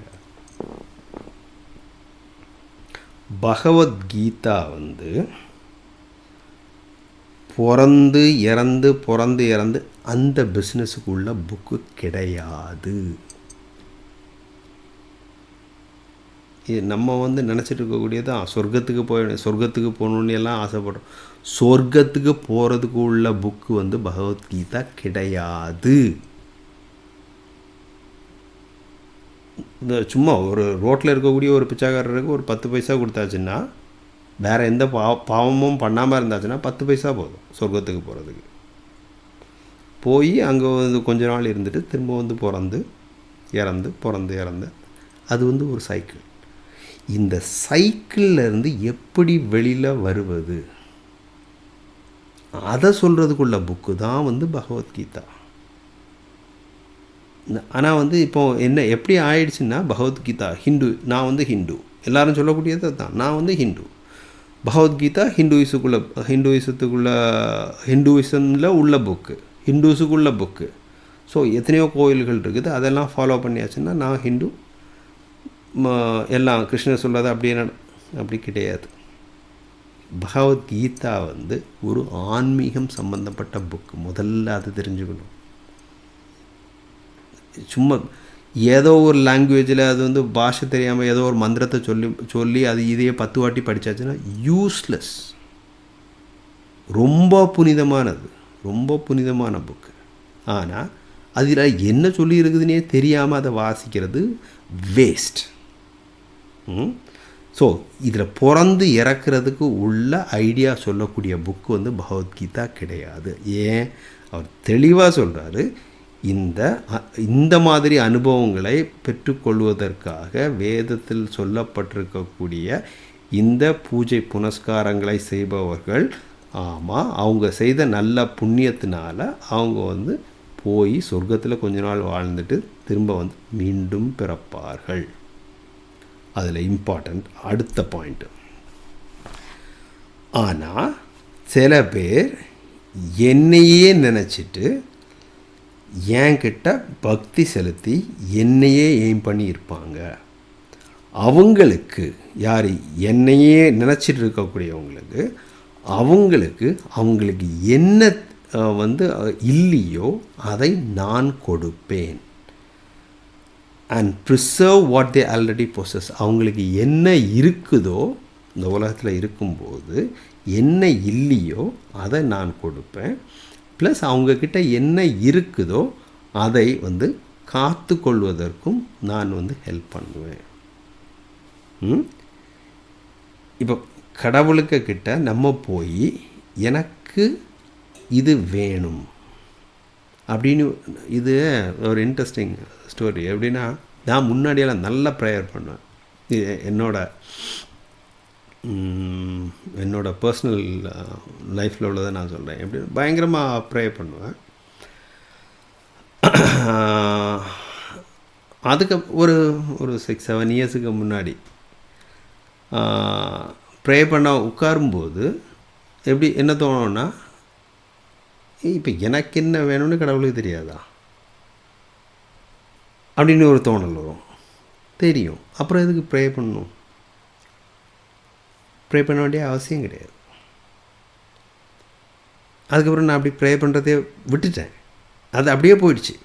பகவத்கீதா வந்து பிறந்து இறந்து பிறந்து இறந்து அந்த பிஸ்னஸுக்குள்ள புக்கு கிடையாது. இது நம்ம வந்து நினச்சிட்டு இருக்கக்கூடியதான் சொர்க்கத்துக்கு போய் சொர்க்கத்துக்கு போகணுன்னு எல்லாம் ஆசைப்படுறோம். சொர்க்கத்துக்கு போகிறதுக்கு உள்ள புக்கு வந்து பகவத்கீதா கிடையாது. இந்த சும்மா ஒரு ரோட்டில் இருக்கக்கூடிய ஒரு பிச்சைக்காரருக்கு ஒரு பத்து பைசா கொடுத்தாச்சுன்னா வேறு எந்த பா பாவமும் பண்ணாமல் இருந்தாச்சுன்னா பத்து பைசா போதும் சொர்க்கத்துக்கு போகிறதுக்கு போய் அங்கே வந்து கொஞ்ச நாள் இருந்துட்டு திரும்ப வந்து பிறந்து இறந்து பிறந்து இறந்து அது வந்து ஒரு சைக்கிள் இந்த சைக்கிள்லேருந்து எப்படி வெளியில் வருவது? அதை சொல்கிறதுக்குள்ள புக்கு தான் வந்து பகவத்கீதா. ஆனால் வந்து இப்போ என்ன எப்படி ஆயிடுச்சுன்னா பகவத்கீதா ஹிந்து நான் வந்து ஹிந்து. எல்லாரும் சொல்லக்கூடியது தான் நான் வந்து ஹிந்து. பகவத்கீதா ஹிந்துயிஸுக்குள்ள ஹிந்துவிசத்துக்குள்ள ஹிந்துவிசமில் உள்ள புக்கு ஹிந்துஸுக்குள்ள புக்கு. ஸோ எத்தனையோ கோயில்கள் இருக்குது அதெல்லாம் ஃபாலோ பண்ணியாச்சுன்னா நான் ஹிந்து எல்லாம் கிருஷ்ணர் சொல்லாத அப்படியே அப்படி கிடையாது. பகவத்கீதா வந்து ஒரு ஆன்மீகம் சம்பந்தப்பட்ட புக்கு முதல்ல அது தெரிஞ்சுக்கணும். சும்மா ஏதோ ஒரு லாங்குவேஜில் அது வந்து பாஷை தெரியாமல் ஏதோ ஒரு மந்திரத்தை சொல்லி சொல்லி அது இதையே பத்து வாட்டி படித்தாச்சுன்னா யூஸ்லெஸ் ரொம்ப புனிதமானது. ரொம்ப புனிதமான புக்கு ஆனால் அதில் என்ன சொல்லி இருக்குதுன்னே தெரியாமல் அதை வாசிக்கிறது வேஸ்ட் ஸோ இதில் பிறந்து இறக்குறதுக்கு உள்ள ஐடியா சொல்லக்கூடிய புக்கு வந்து பகவத்கீதா கிடையாது. ஏன்? அவர் தெளிவாக சொல்கிறாரு இந்த இந்த மாதிரி அனுபவங்களை பெற்றுக்கொள்வதற்காக வேதத்தில் சொல்லப்பட்டிருக்கக்கூடிய இந்த பூஜை புனஸ்காரங்களை செய்பவர்கள் ஆமாம் அவங்க செய்த நல்ல புண்ணியத்தினால அவங்க வந்து போய் சொர்க்கத்தில் கொஞ்ச நாள் வாழ்ந்துட்டு திரும்ப வந்து மீண்டும் பிறப்பார்கள். அதில் இம்பார்ட்டண்ட் அடுத்த பாயிண்ட்டு ஆனால் சில பேர் என்னையே நினச்சிட்டு என்கிட்ட பக்தி செலுத்தி என்னையே எய்ம் பண்ணி இருப்பாங்க. அவங்களுக்கு யார் என்னையே நினச்சிட்டு இருக்கக்கூடியவங்களுக்கு அவங்களுக்கு அவங்களுக்கு என்ன வந்து இல்லையோ அதை நான் கொடுப்பேன். And preserve what they already possess அவங்களுக்கு என்ன இருக்குதோ இந்த உலகத்தில் இருக்கும்போது என்ன இல்லையோ அதை நான் கொடுப்பேன். ப்ளஸ் அவங்கக்கிட்ட என்ன இருக்குதோ அதை வந்து காத்து கொள்வதற்கும் நான் வந்து ஹெல்ப் பண்ணுவேன். ம்? இப்போ கடவுளுக்கு கிட்ட நம்ம போய் எனக்கு இது வேணும். அப்படின்னு இது ஒரு இன்ட்ரெஸ்டிங் ஸ்டோரி எப்படின்னா நான் முன்னாடியெல்லாம் நல்லா ப்ரேயர் பண்ணுவேன். இது என்னோட என்னோடய பர்சனல் லைஃப்பில் உள்ளதை நான் சொல்கிறேன் எப்படி பயங்கரமாக ப்ரே பண்ணுவேன். அதுக்கு ஒரு ஒரு சிக்ஸ் செவன் இயர்ஸுக்கு முன்னாடி ப்ரே பண்ண உட்காரும்போது எப்படி என்ன தோணுன்னா இப்போ எனக்கு என்ன வேணும்னு கடவுளுக்கு தெரியாதா? அப்படின்னு ஒரு தோணல் வரும். தெரியும். அப்புறம் எதுக்கு ப்ரே பண்ணணும்? ப்ரே பண்ண வேண்டிய அவசியம் கிடையாது. அதுக்கப்புறம் நான் அப்படி ப்ரே பண்ணுறதே விட்டுட்டேன். அது அப்படியே போயிடுச்சு.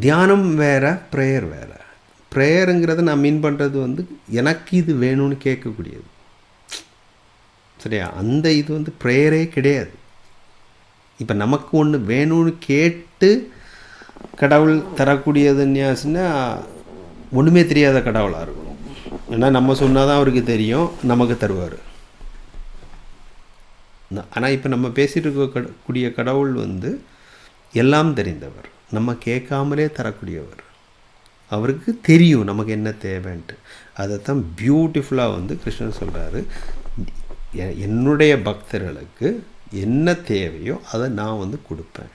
தியானம் வேறு ப்ரேயர் வேறு. ப்ரேயருங்கிறத நான் மீன் பண்ணுறது வந்து எனக்கு இது வேணும்னு கேட்கக்கூடியது. சரியா? அந்த இது வந்து ப்ரேயரே கிடையாது. இப்போ நமக்கு ஒன்று வேணும்னு கேட்டு கடவுள் தரக்கூடியதுன்னா ஒன்றுமே தெரியாத கடவுளாக இருக்கணும். ஏன்னா நம்ம சொன்னால் தான் அவருக்கு தெரியும் நமக்கு தருவார். ஆனால் இப்போ நம்ம பேசிகிட்டு இருக்க கூடிய கடவுள் வந்து எல்லாம் தெரிந்தவர். நம்ம கேட்காமலே தரக்கூடியவர். அவருக்கு தெரியும் நமக்கு என்ன தேவைன்ட்டு. அதைத்தான் பியூட்டிஃபுல்லாக வந்து கிருஷ்ணன் சொல்கிறாரு என்னுடைய பக்தர்களுக்கு என்ன தேவையோ அதை நான் வந்து கொடுப்பேன்.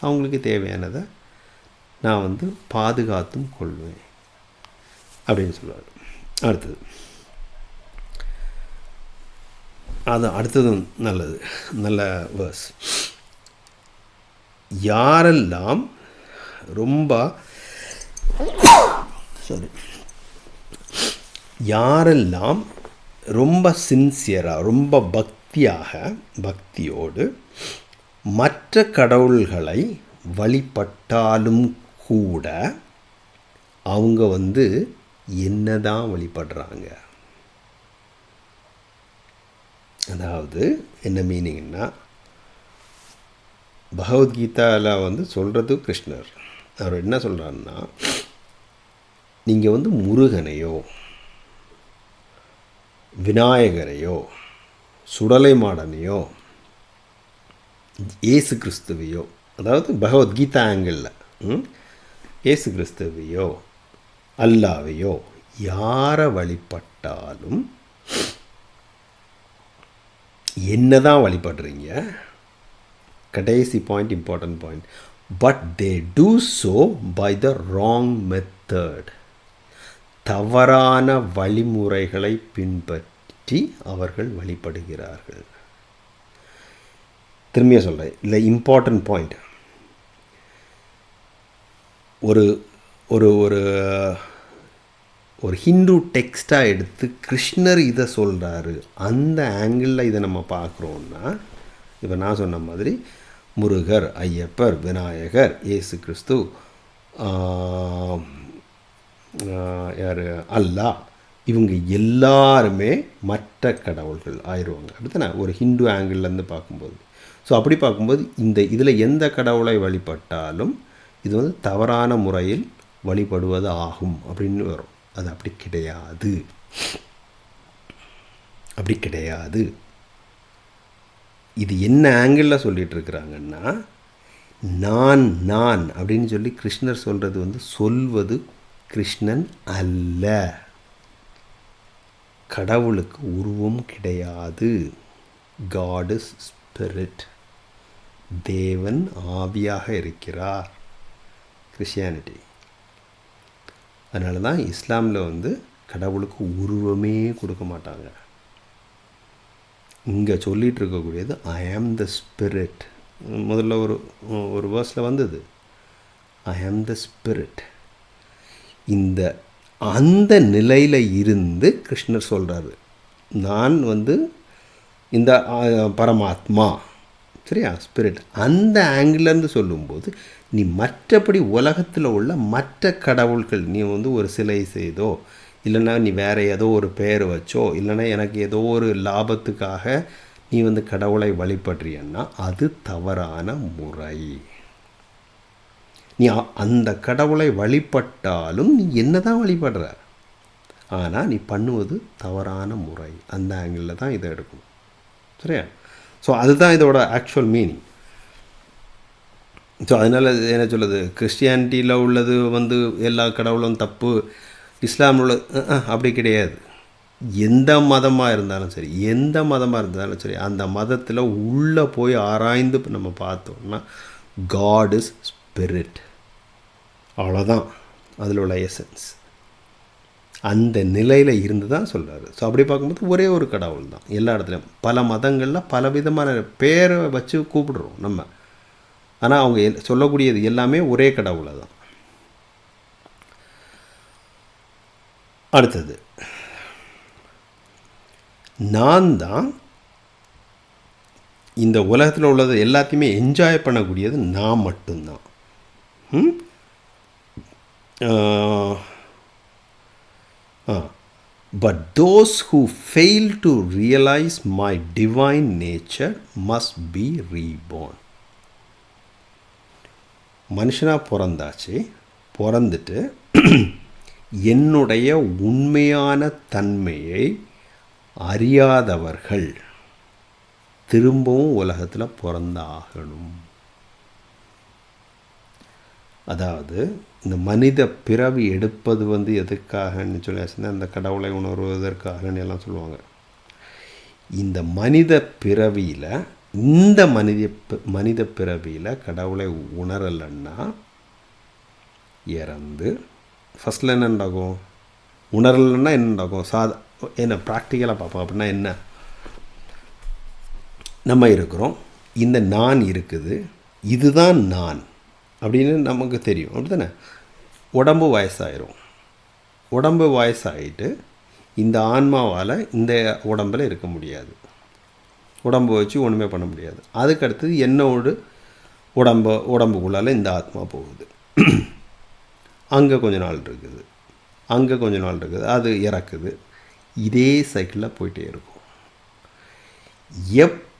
அவங்களுக்கு தேவையானதை நான் வந்து பாதுகாத்தும் கொள்வேன் அப்படின்னு சொல்லுவார். அடுத்தது. அது அடுத்ததும் நல்லது. நல்ல வேர்ஸ் யாரெல்லாம் ரொம்ப சாரி யாரெல்லாம் ரொம்ப சின்சியராக ரொம்ப பக்தியாக பக்தியோடு மற்ற கடவுள்களை வழிபட்டாலும் கூட அவங்க வந்து என்னதான் வழிபடுறாங்க? அதாவது என்ன மீனிங்னா பகவத்கீதாவில் வந்து சொல்கிறது கிருஷ்ணர். அவர் என்ன சொல்கிறாருன்னா நீங்கள் வந்து முருகனையோ விநாயகரையோ சுடலை மாடனையோ ஏசு கிறிஸ்துவையோ அதாவது பகவத்கீதா ஆங்கிளில் ஏசு கிறிஸ்துவையோ அல்லாவையோ யாரை வழிபட்டாலும் என்ன தான் வழிபடுறீங்க? கடைசி point important point but they do so by the wrong method தவறான வழிமுறைகளை பின்பற்றி அவர்கள் வழிபடுகிறார்கள். திரும்பிய சொல்கிறேன் இல்லை இம்பார்ட்டன்ட் பாயிண்ட் ஒரு ஒரு ஒரு ஒரு ஹிந்து டெக்ஸ்டாக எடுத்து கிருஷ்ணர் இதை சொல்கிறாரு அந்த ஆங்கிளில் இதை நம்ம பார்க்குறோன்னா இப்போ நான் சொன்ன மாதிரி முருகர் ஐயப்பர் விநாயகர் இயேசு கிறிஸ்து யார்? அல்லா. இவங்க எல்லாருமே மற்ற கடவுள்கள் ஆயிடுவாங்க. அப்படித்தானே? ஒரு ஹிந்து ஆங்கிள்லேருந்து பார்க்கும்போது. ஸோ அப்படி பார்க்கும்போது இந்த இதில் எந்த கடவுளை வழிபட்டாலும் இது வந்து தவறான முறையில் வழிபடுவது ஆகும் அப்படின்னு வரும். அது அப்படி கிடையாது. அப்படி கிடையாது. இது என்ன ஆங்கிளில் சொல்லிகிட்டு இருக்கிறாங்கன்னா நான் நான் அப்படின்னு சொல்லி கிருஷ்ணர் சொல்கிறது வந்து சொல்வது கிருஷ்ணன் அல்ல. கடவுளுக்கு உருவம் கிடையாது. காட் இஸ் ஸ்பிரிட் தேவன் ஆவியாக இருக்கிறார். கிறிஸ்டியானிட்டி அதனால தான் இஸ்லாமில் வந்து கடவுளுக்கு உருவமே கொடுக்க மாட்டாங்க. இங்கே சொல்லிகிட்டு இருக்கக்கூடியது ஐ ஆம் த ஸ்பிரிட் முதல்ல ஒரு ஒரு வேர்ஸில் வந்தது. ஐ ஆம் த ஸ்பிரிட் இந்த அந்த நிலையில் இருந்து கிருஷ்ணர் சொல்கிறாரு நான் வந்து இந்த பரமாத்மா சரியா ஸ்பிரிட் அந்த ஆங்கிலேருந்து சொல்லும்போது நீ மற்றபடி உலகத்தில் உள்ள மற்ற கடவுள்கள் நீ வந்து ஒரு சிலை செய்தோ இல்லைன்னா நீ வேறு ஏதோ ஒரு பெயர் வச்சோ இல்லைன்னா எனக்கு ஏதோ ஒரு லாபத்துக்காக நீ வந்து கடவுளை வழிபடுறியன்னா அது தவறான முறை. நீ அந்த கடவுளை வழிபட்டாலும் நீ என்ன தான் வழிபடுற? ஆனால் நீ பண்ணுவது தவறான முறை. அந்த ஆங்கிளில் தான் இதை எடுக்கணும். சரியா? ஸோ அதுதான் இதோட ஆக்சுவல் மீனிங் ஸோ அதனால் என்ன சொல்லுது கிறிஸ்டியானிட்டியில் உள்ளது வந்து எல்லா கடவுளும் தப்பு. இஸ்லாமில் உள்ள அப்படி கிடையாது. எந்த மதமாக இருந்தாலும் சரி எந்த மதமாக இருந்தாலும் சரி அந்த மதத்தில் உள்ளே போய் ஆராய்ந்து நம்ம பார்த்தோம்னா காட் இஸ் ஸ்பிரிட் அவ்வளோதான் அதில் உள்ள எசன்ஸ் அந்த நிலையில் இருந்து தான் சொல்கிறாரு ஸோ அப்படி பார்க்கும்போது ஒரே ஒரு கடவுள் தான். எல்லா இடத்துலையும். பல மதங்களில் பல விதமான பேரை வச்சு கூப்பிடுறோம் நம்ம. ஆனால் அவங்க எல்- சொல்லக்கூடியது எல்லாமே ஒரே கடவுளை தான். அடுத்தது. நான் தான் இந்த உலகத்தில் உள்ளது எல்லாத்தையுமே என்ஜாய் பண்ணக்கூடியது நான் மட்டும்தான். Uh, uh, but but those who fail realize realize my divine nature must reborn. மனுஷனாக பிறந்தாச்சு பிறந்துட்டு என்னுடைய உண்மையான தன்மையை அறியாதவர்கள் திரும்பவும் உலகத்தில் பிறந்தாகணும். அதாவது இந்த மனித பிறவி எடுப்பது வந்து எதுக்காகன்னு சொல்லி அந்த கடவுளை உணர்வதற்காகன்னு எல்லாம் சொல்லுவாங்க. இந்த மனித பிறவியில் இந்த மனித மனித பிறவியில் கடவுளை உணரலைன்னா இறந்து ஃபஸ்ட்டில் என்ன நடக்கும் உணரலைன்னா என்ன நடக்கும் சாதா என்ன ப்ராக்டிக்கலாக பார்ப்போம். அப்படின்னா என்ன? நம்ம இருக்கிறோம். இந்த நான் இருக்குது. இதுதான் நான். அப்படின்னு நமக்கு தெரியும். அப்படி தானே உடம்பு வயசாயிரும். உடம்பு வயசாகிட்டு இந்த ஆன்மாவால் இந்த உடம்பில் இருக்க முடியாது. உடம்பு வச்சு ஒன்றுமே பண்ண முடியாது. அதுக்கு அடுத்தது என்னோடு உடம்பு உடம்புக்குள்ளால் இந்த ஆத்மா போகுது. அங்கே கொஞ்ச நாள் இருக்குது. அங்கே கொஞ்ச நாள் இருக்குது. அது இறக்குது. இதே சைக்கிளில் போயிட்டே இருக்கும்.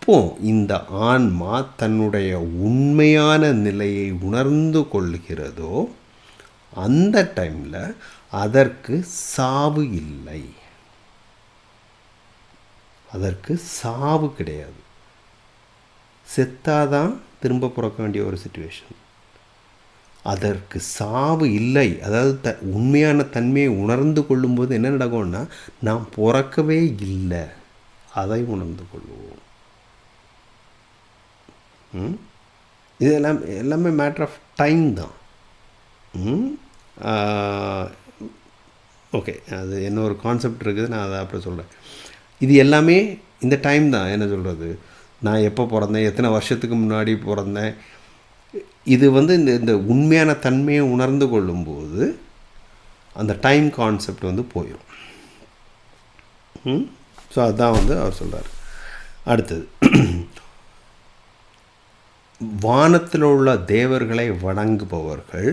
அப்போ இந்த ஆன்மா தன்னுடைய உண்மையான நிலையை உணர்ந்து கொள்கிறதோ அந்த டைமில் அதற்கு சாவு இல்லை. அதற்கு சாவு கிடையாது. செத்தாதான் திரும்ப பிறக்க வேண்டிய ஒரு சுச்சுவேஷன் அதற்கு சாவு இல்லை. அதாவது த உண்மையான தன்மையை உணர்ந்து கொள்ளும்போது என்ன நடக்கும்னா நாம் பிறக்கவே இல்லை. அதை உணர்ந்து கொள்வோம். இது எல்லாம் எல்லாமே மேட்ரு ஆஃப் டைம் தான். ஓகே அது என்ன ஒரு கான்செப்ட் இருக்குது நான் அதை அப்புறம் சொல்கிறேன் இது எல்லாமே இந்த டைம் தான். என்ன சொல்கிறது நான் எப்போ பிறந்தேன்? எத்தனை வருஷத்துக்கு முன்னாடி பிறந்தேன்? இது வந்து இந்த இந்த உண்மையான தன்மையை உணர்ந்து கொள்ளும்போது அந்த டைம் கான்செப்ட் வந்து போயிடும் ஸோ அதுதான் வந்து அவர் சொல்கிறார் அடுத்தது. வானத்தில் உள்ள தேவர்களை வணங்குபவர்கள்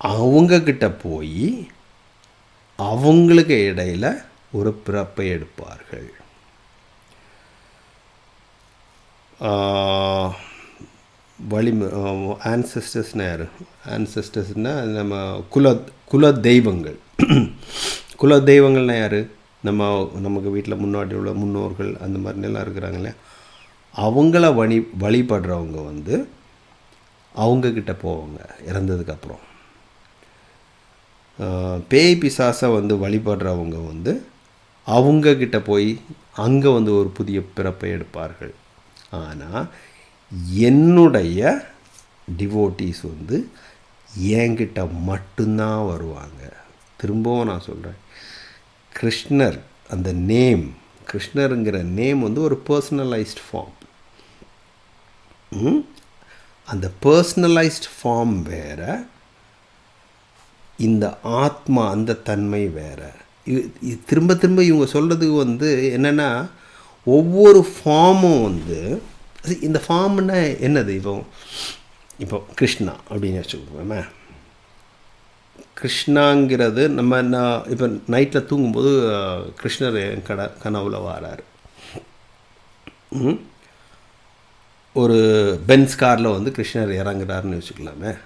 அவங்கக்கிட்ட போய் அவங்களுக்கு இடையில ஒரு பிறப்பை எடுப்பார்கள். வழி ஆன்சஸ்டர்ஸ்னா யார்? ஆன்சஸ்டர்ஸ்னால் நம்ம குல குல தெய்வங்கள். குல தெய்வங்கள்னா யார்? நம்ம நமக்கு வீட்டில் முன்னாடி உள்ள முன்னோர்கள் அந்த மாதிரிலாம் இருக்கிறாங்க இல்லையா? அவங்கள வழி வழிபடுறவங்க வந்து அவங்கக்கிட்ட போவாங்க இறந்ததுக்கப்புறம். பேய் பிசாசை வந்து வழிபடுறவங்க வந்து அவங்கக்கிட்ட போய் அங்கே வந்து ஒரு புதிய பிறப்பை எடுப்பார்கள். ஆனால் என்னுடைய டிவோட்டீஸ் வந்து என்கிட்ட மட்டும்தான் வருவாங்க. திரும்பவும் நான் சொல்கிறேன் கிருஷ்ணர் அந்த நேம் கிருஷ்ணருங்கிற நேம் வந்து ஒரு பர்சனலைஸ்ட் ஃபார்ம் அந்த பர்சனலைஸ்ட் ஃபார்ம் வேற இந்த ஆத்மா அந்த தன்மை வேற. இது திரும்ப திரும்ப இவங்க சொல்கிறதுக்கு வந்து என்னென்னா ஒவ்வொரு ஃபார்மும் வந்து இந்த ஃபார்ம்னா என்னது? இப்போ இப்போ கிருஷ்ணா அப்படின்னு வச்சுக்கோமே கிருஷ்ணாங்கிறது நம்ம நான் இப்போ நைட்டில் தூங்கும்போது கிருஷ்ணர் என் கட கனவுல வாராரு. ம்? ஒரு பென்ஸ் காரில் வந்து கிருஷ்ணர் இறங்குறாருன்னு வச்சுக்கலாமே.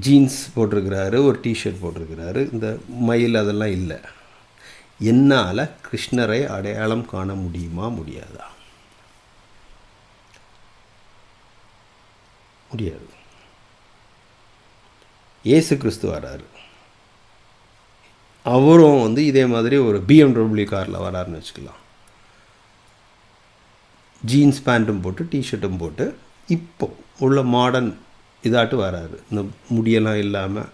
ஜீன்ஸ் போட்டிருக்கிறாரு ஒரு டிஷர்ட் போட்டிருக்கிறாரு. இந்த மயில் அதெல்லாம் இல்லை. என்னால் கிருஷ்ணரை அடையாளம் காண முடியுமா முடியாதா? முடியாது. இயேசு கிறிஸ்து வராரு. அவரும் வந்து இதே மாதிரி ஒரு பிஎம்டபிள்யூ காரில் வராருன்னு வச்சுக்கலாம். ஜீன்ஸ் பேண்ட்டும் போட்டு டிஷர்ட்டும் போட்டு இப்போ உள்ள மாடர்ன் இதாட்டு வராரு. இந்த முடியெல்லாம் இல்லாமல்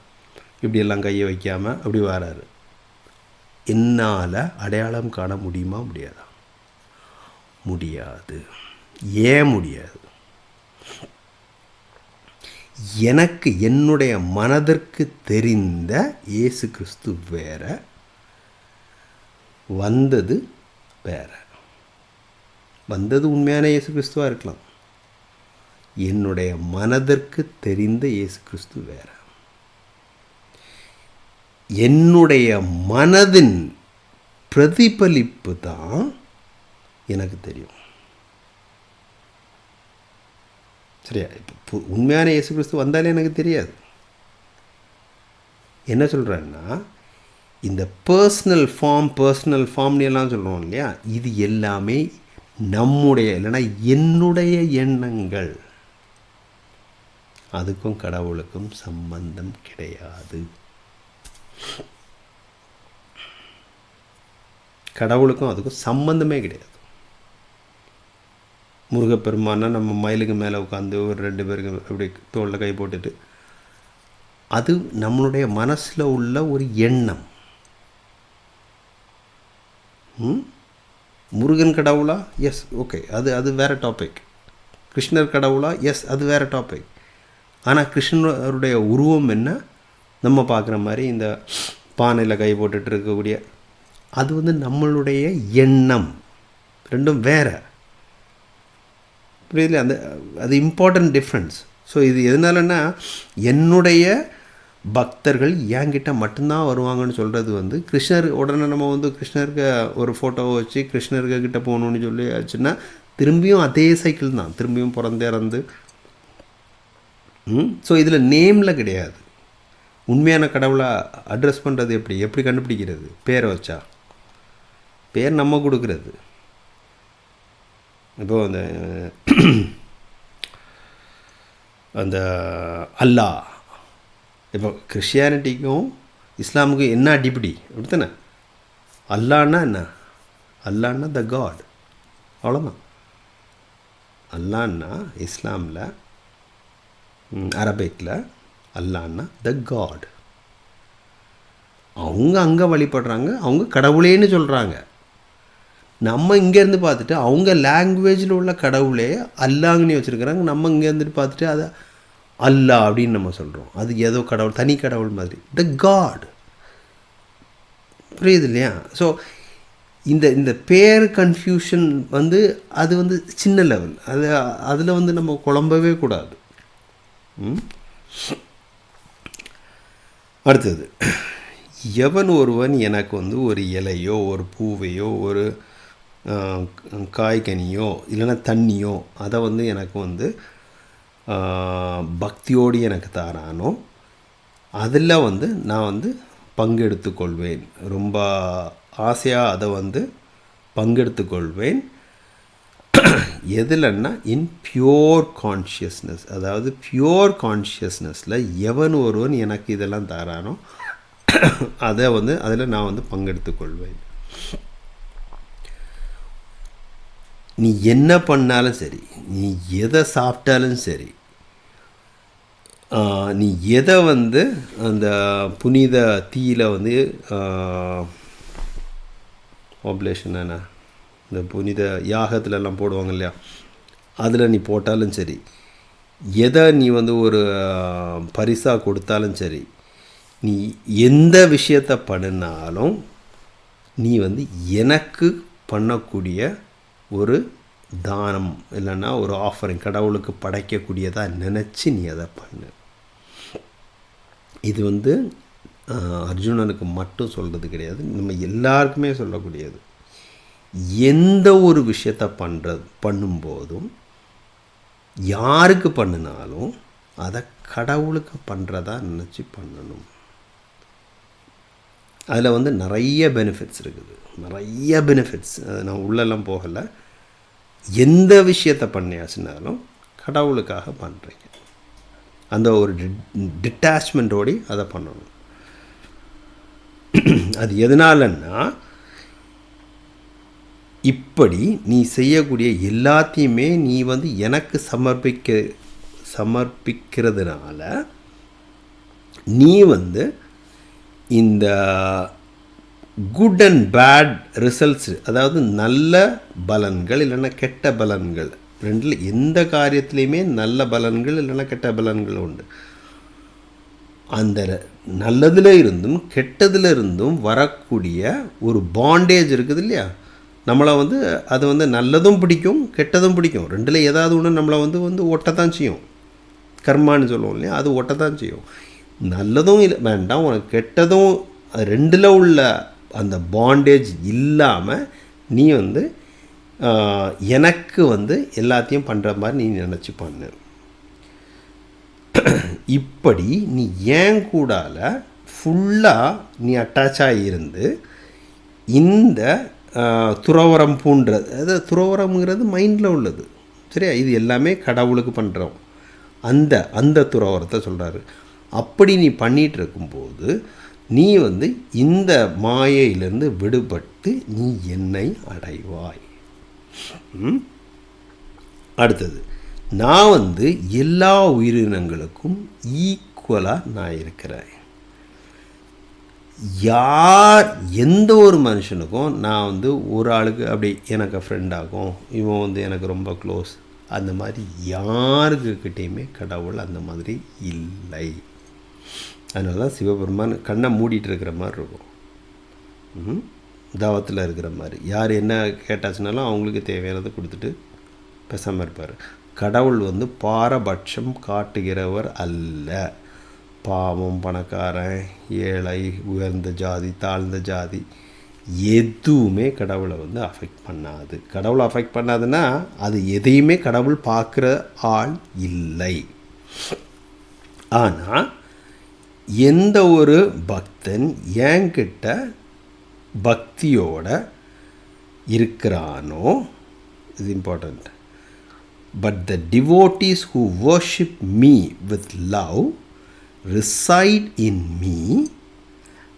இப்படியெல்லாம் கையை வைக்காமல் அப்படி வராரு. என்னால் அடையாளம் காண முடியுமா? முடியாதா? முடியாது. ஏன் முடியாது? எனக்கு என்னுடைய மனதிற்கு தெரிந்த இயேசு கிறிஸ்து வேற வந்தது வேற. வந்தது உண்மையான இயேசு கிறிஸ்துவாக இருக்கலாம். என்னுடைய மனதிற்கு தெரிந்த இயேசு கிறிஸ்து வேற. என்னுடைய மனதின் பிரதிபலிப்பு தான் எனக்கு தெரியும். சரியா? இப்போ உண்மையான இயேசு கிறிஸ்து வந்தாலே எனக்கு தெரியாது. என்ன சொல்கிறேன்னா இந்த பர்சனல் ஃபார்ம் பர்சனல் ஃபார்ம்னு எல்லாம் சொல்கிறோம் இல்லையா? இது எல்லாமே நம்முடைய இல்லைன்னா என்னுடைய எண்ணங்கள் அதுக்கும் கடவுளுக்கும் சம்பந்தம் கிடையாது. கடவுளுக்கும் அதுக்கும் சம்பந்தமே கிடையாது. முருகப்பெருமானா நம்ம மயிலுக்கு மேலே உட்காந்து ஒரு ரெண்டு பேருக்கு அப்படி தோளில் கை போட்டுட்டு அது நம்மளுடைய மனசில் உள்ள ஒரு எண்ணம். ம்? முருகன் கடவுளா? எஸ் ஓகே அது அது வேறு டாபிக் கிருஷ்ணர் கடவுளா? எஸ் அது வேறு டாபிக் ஆனால் கிருஷ்ணருடைய உருவம் என்ன? நம்ம பார்க்குற மாதிரி இந்த பானையில் கை போட்டுட்டு இருக்கக்கூடிய அது வந்து நம்மளுடைய எண்ணம். ரெண்டும் வேறு. புரியுதுல? அந்த அது இம்பார்ட்டன்ட் டிஃப்ரென்ஸ் ஸோ இது எதனாலன்னா என்னுடைய பக்தர்கள் என்கிட்ட மட்டும்தான் வருவாங்கன்னு சொல்கிறது வந்து கிருஷ்ணர் உடனே நம்ம வந்து கிருஷ்ணருக்கு ஒரு ஃபோட்டோவை வச்சு கிருஷ்ணருக்கு கிட்டே போகணுன்னு சொல்லி ஆச்சுன்னா திரும்பியும் அதே சைக்கிள் தான். திரும்பியும் பிறந்து இறந்து. ஸோ இதில் நேமில் கிடையாது. உண்மையான கடவுளை அட்ரஸ் பண்ணுறது எப்படி? எப்படி கண்டுபிடிக்கிறது? பேரை வச்சா? பேர் நம்ம கொடுக்குறது. இப்போ அந்த அந்த அல்லா. இப்போ கிறிஸ்டியானிட்டிக்கும் இஸ்லாமுக்கும் என்ன அடிப்படி? அப்படித்தானே? அல்லான்னா என்ன? அல்லான்னா த காட் அவ்வளோதான் அல்லான்னா இஸ்லாமில் அரபிக்கில் அல்லான்னா த காட் அவங்க அங்கே வழிபடுறாங்க அவங்க கடவுளேன்னு சொல்கிறாங்க நம்ம இங்கேருந்து பார்த்துட்டு அவங்க லாங்குவேஜில் உள்ள கடவுளே அல்லாங்கன்னு வச்சுருக்கிறாங்க. நம்ம இங்கேருந்துட்டு பார்த்துட்டு அதை அல்லா அப்படின்னு நம்ம சொல்கிறோம் அது ஏதோ கடவுள் தனி கடவுள் மாதிரி. த காட் புரியுது இல்லையா? ஸோ இந்த இந்த பேர் கன்ஃபியூஷன் வந்து அது வந்து சின்ன லெவல் அது அதில் வந்து நம்ம குழம்பவே கூடாது. அடுத்தது. எவன் ஒருவன் எனக்கு வந்து ஒரு இலையோ ஒரு பூவையோ ஒரு காய்கனியோ இல்லைன்னா தண்ணியோ அதை வந்து எனக்கு வந்து பக்தியோடு எனக்கு தாரானோ அதில் வந்து நான் வந்து பங்கெடுத்து கொள்வேன் ரொம்ப ஆசையாக அதை வந்து பங்கெடுத்து கொள்வேன் எதுலன்னா இன் பியோர் கான்ஷியஸ்னஸ் அதாவது பியோர் கான்ஷியஸ்னஸில் எவன் ஒருவன் எனக்கு இதெல்லாம் தாரானோ அதை வந்து அதில் நான் வந்து பங்கெடுத்து நீ என்ன பண்ணாலும் சரி நீ எதை சாப்பிட்டாலும் சரி நீ எதை வந்து அந்த புனித தீயில் வந்து ஆப்லேஷன் என்ன இந்த புனித யாகத்துலலாம் போடுவாங்க இல்லையா அதில் நீ போட்டாலும் சரி எதை நீ வந்து ஒரு பரிசாக கொடுத்தாலும் சரி நீ எந்த விஷயத்தை பண்ணினாலும் நீ வந்து எனக்கு பண்ணக்கூடிய ஒரு தானம் இல்லைன்னா ஒரு ஆஃபரிங் கடவுளுக்கு படைக்கக்கூடியதாக நினச்சி நீ அதை பண்ணு. இது வந்து அர்ஜுனனுக்கு மட்டும் சொல்கிறது கிடையாது. நம்ம எல்லாருக்குமே சொல்லக்கூடியது. எந்த ஒரு விஷயத்தை பண்ணுறது பண்ணும்போதும் யாருக்கு பண்ணினாலும் அதை கடவுளுக்கு பண்ணுறதா நினச்சி பண்ணணும். அதில் வந்து நிறைய பெனிஃபிட்ஸ் இருக்குது. நிறைய பெனிஃபிட்ஸ் நான் உள்ளெல்லாம் போகலை. எந்த விஷயத்தை பண்ணியாச்சுனாலும் கடவுளுக்காக பண்ணுறீங்க அந்த ஒரு டிட்டாச்மெண்ட்டோடி அதை பண்ணணும். அது எதனாலன்னா இப்படி நீ செய்யக்கூடிய எல்லாத்தையுமே நீ வந்து எனக்கு சமர்ப்பிக்க சமர்ப்பிக்கிறதுனால நீ வந்து இந்த குட் அண்ட் பேட் ரிசல்ட்ஸ் அதாவது நல்ல பலன்கள் இல்லைன்னா கெட்ட பலன்கள். ரெண்டில் எந்த காரியத்துலேயுமே நல்ல பலன்கள் இல்லைன்னா கெட்ட பலன்கள் உண்டு. அந்த நல்லதில் இருந்தும் கெட்டதில் இருந்தும் வரக்கூடிய ஒரு பாண்டேஜ் இருக்குது இல்லையா? நம்மளை வந்து அது வந்து நல்லதும் பிடிக்கும் கெட்டதும் பிடிக்கும். ரெண்டில் ஏதாவது ஒன்று நம்மளை வந்து வந்து ஒட்டத்தான் செய்யும். கர்மான்னு சொல்லுவோம் இல்லையா? அது ஒட்டத்தான் செய்யும். நல்லதும் இல்லை வேண்டாம் உனக்கு கெட்டதும் ரெண்டில் உள்ள அந்த பாண்டேஜ் இல்லாமல் நீ வந்து எனக்கு வந்து எல்லாத்தையும் பண்ணுற மாதிரி நீ நினச்சி பண்ணு. இப்படி நீ ஏன் கூடால ஃபுல்லாக நீ அட்டாச் ஆகியிருந்து இந்த துறவரம் பூன்றது அது துறவரம்ங்கிறது மைண்டில் உள்ளது. சரியா? இது எல்லாமே கடவுளுக்கு பண்ணுறோம் அந்த அந்த துறவரத்தை சொல்கிறாரு அப்படி நீ பண்ணிகிட்டு இருக்கும்போது நீ வந்து இந்த மாயையிலிருந்து விடுபட்டு நீ என்னை அடைவாய். அடுத்தது நான் வந்து எல்லா உயிரினங்களுக்கும் ஈக்குவலாக நான் இருக்கிறேன். யார் எந்த ஒரு மனுஷனுக்கும் நான் வந்து ஒரு ஆளுக்கு அப்படி எனக்கு ஃப்ரெண்டாகும் இவன் வந்து எனக்கு ரொம்ப க்ளோஸ் அந்த மாதிரி யாருக்கிட்டேயுமே கடவுள் அந்த மாதிரி இல்லை. அதனால தான் சிவபெருமான் கண்ணை மூடிட்டு இருக்கிற மாதிரி இருக்கும். தாவத்தில் இருக்கிற மாதிரி. யார் என்ன கேட்டாச்சுனாலும் அவங்களுக்கு தேவையானதை கொடுத்துட்டு பேசாமல் இருப்பார். கடவுள் வந்து பாரபட்சம் காட்டுகிறவர் அல்ல. பாவம் பணக்காரன் ஏழை உயர்ந்த ஜாதி தாழ்ந்த ஜாதி எதுவுமே கடவுளை வந்து அஃபெக்ட் பண்ணாது. கடவுளை அஃபெக்ட் பண்ணாதுன்னா அது எதையுமே கடவுள் பார்க்குற ஆள் இல்லை. ஆனால் எந்த ஒரு பக்தன் என்கிட்ட பக்தியோட இருக்கிறானோ இது important but the devotees who worship me with love reside in me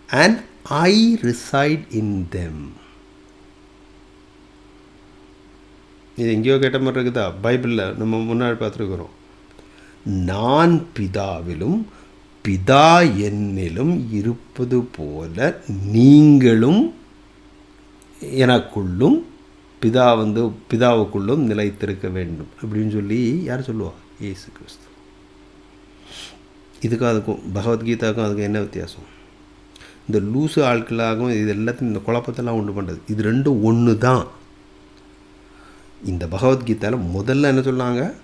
and I reside in them இது எங்கேயோ கேட்ட மாதிரி இருக்குதா? பைபிளில் நம்ம முன்னாடி பார்த்துருக்குறோம். நான் பிதாவிலும் பிதா என்னிலும் இருப்பது போல நீங்களும் எனக்குள்ளும் பிதா வந்து பிதாவுக்குள்ளும் நிலைத்திருக்க வேண்டும் அப்படின்னு சொல்லி யார் சொல்லுவா? ஏசு கிறிஸ்து. இதுக்கும் அதுக்கும் பகவத்கீதாவுக்கும் அதுக்கும் என்ன வித்தியாசம்? இந்த லூசு ஆட்களாகவும் இது எல்லாத்தையும் இந்த குழப்பத்தெல்லாம் உண்டு பண்ணுறது இது ரெண்டும் ஒன்று தான் இந்த பகவத்கீதாவில் முதல்ல என்ன சொன்னாங்க?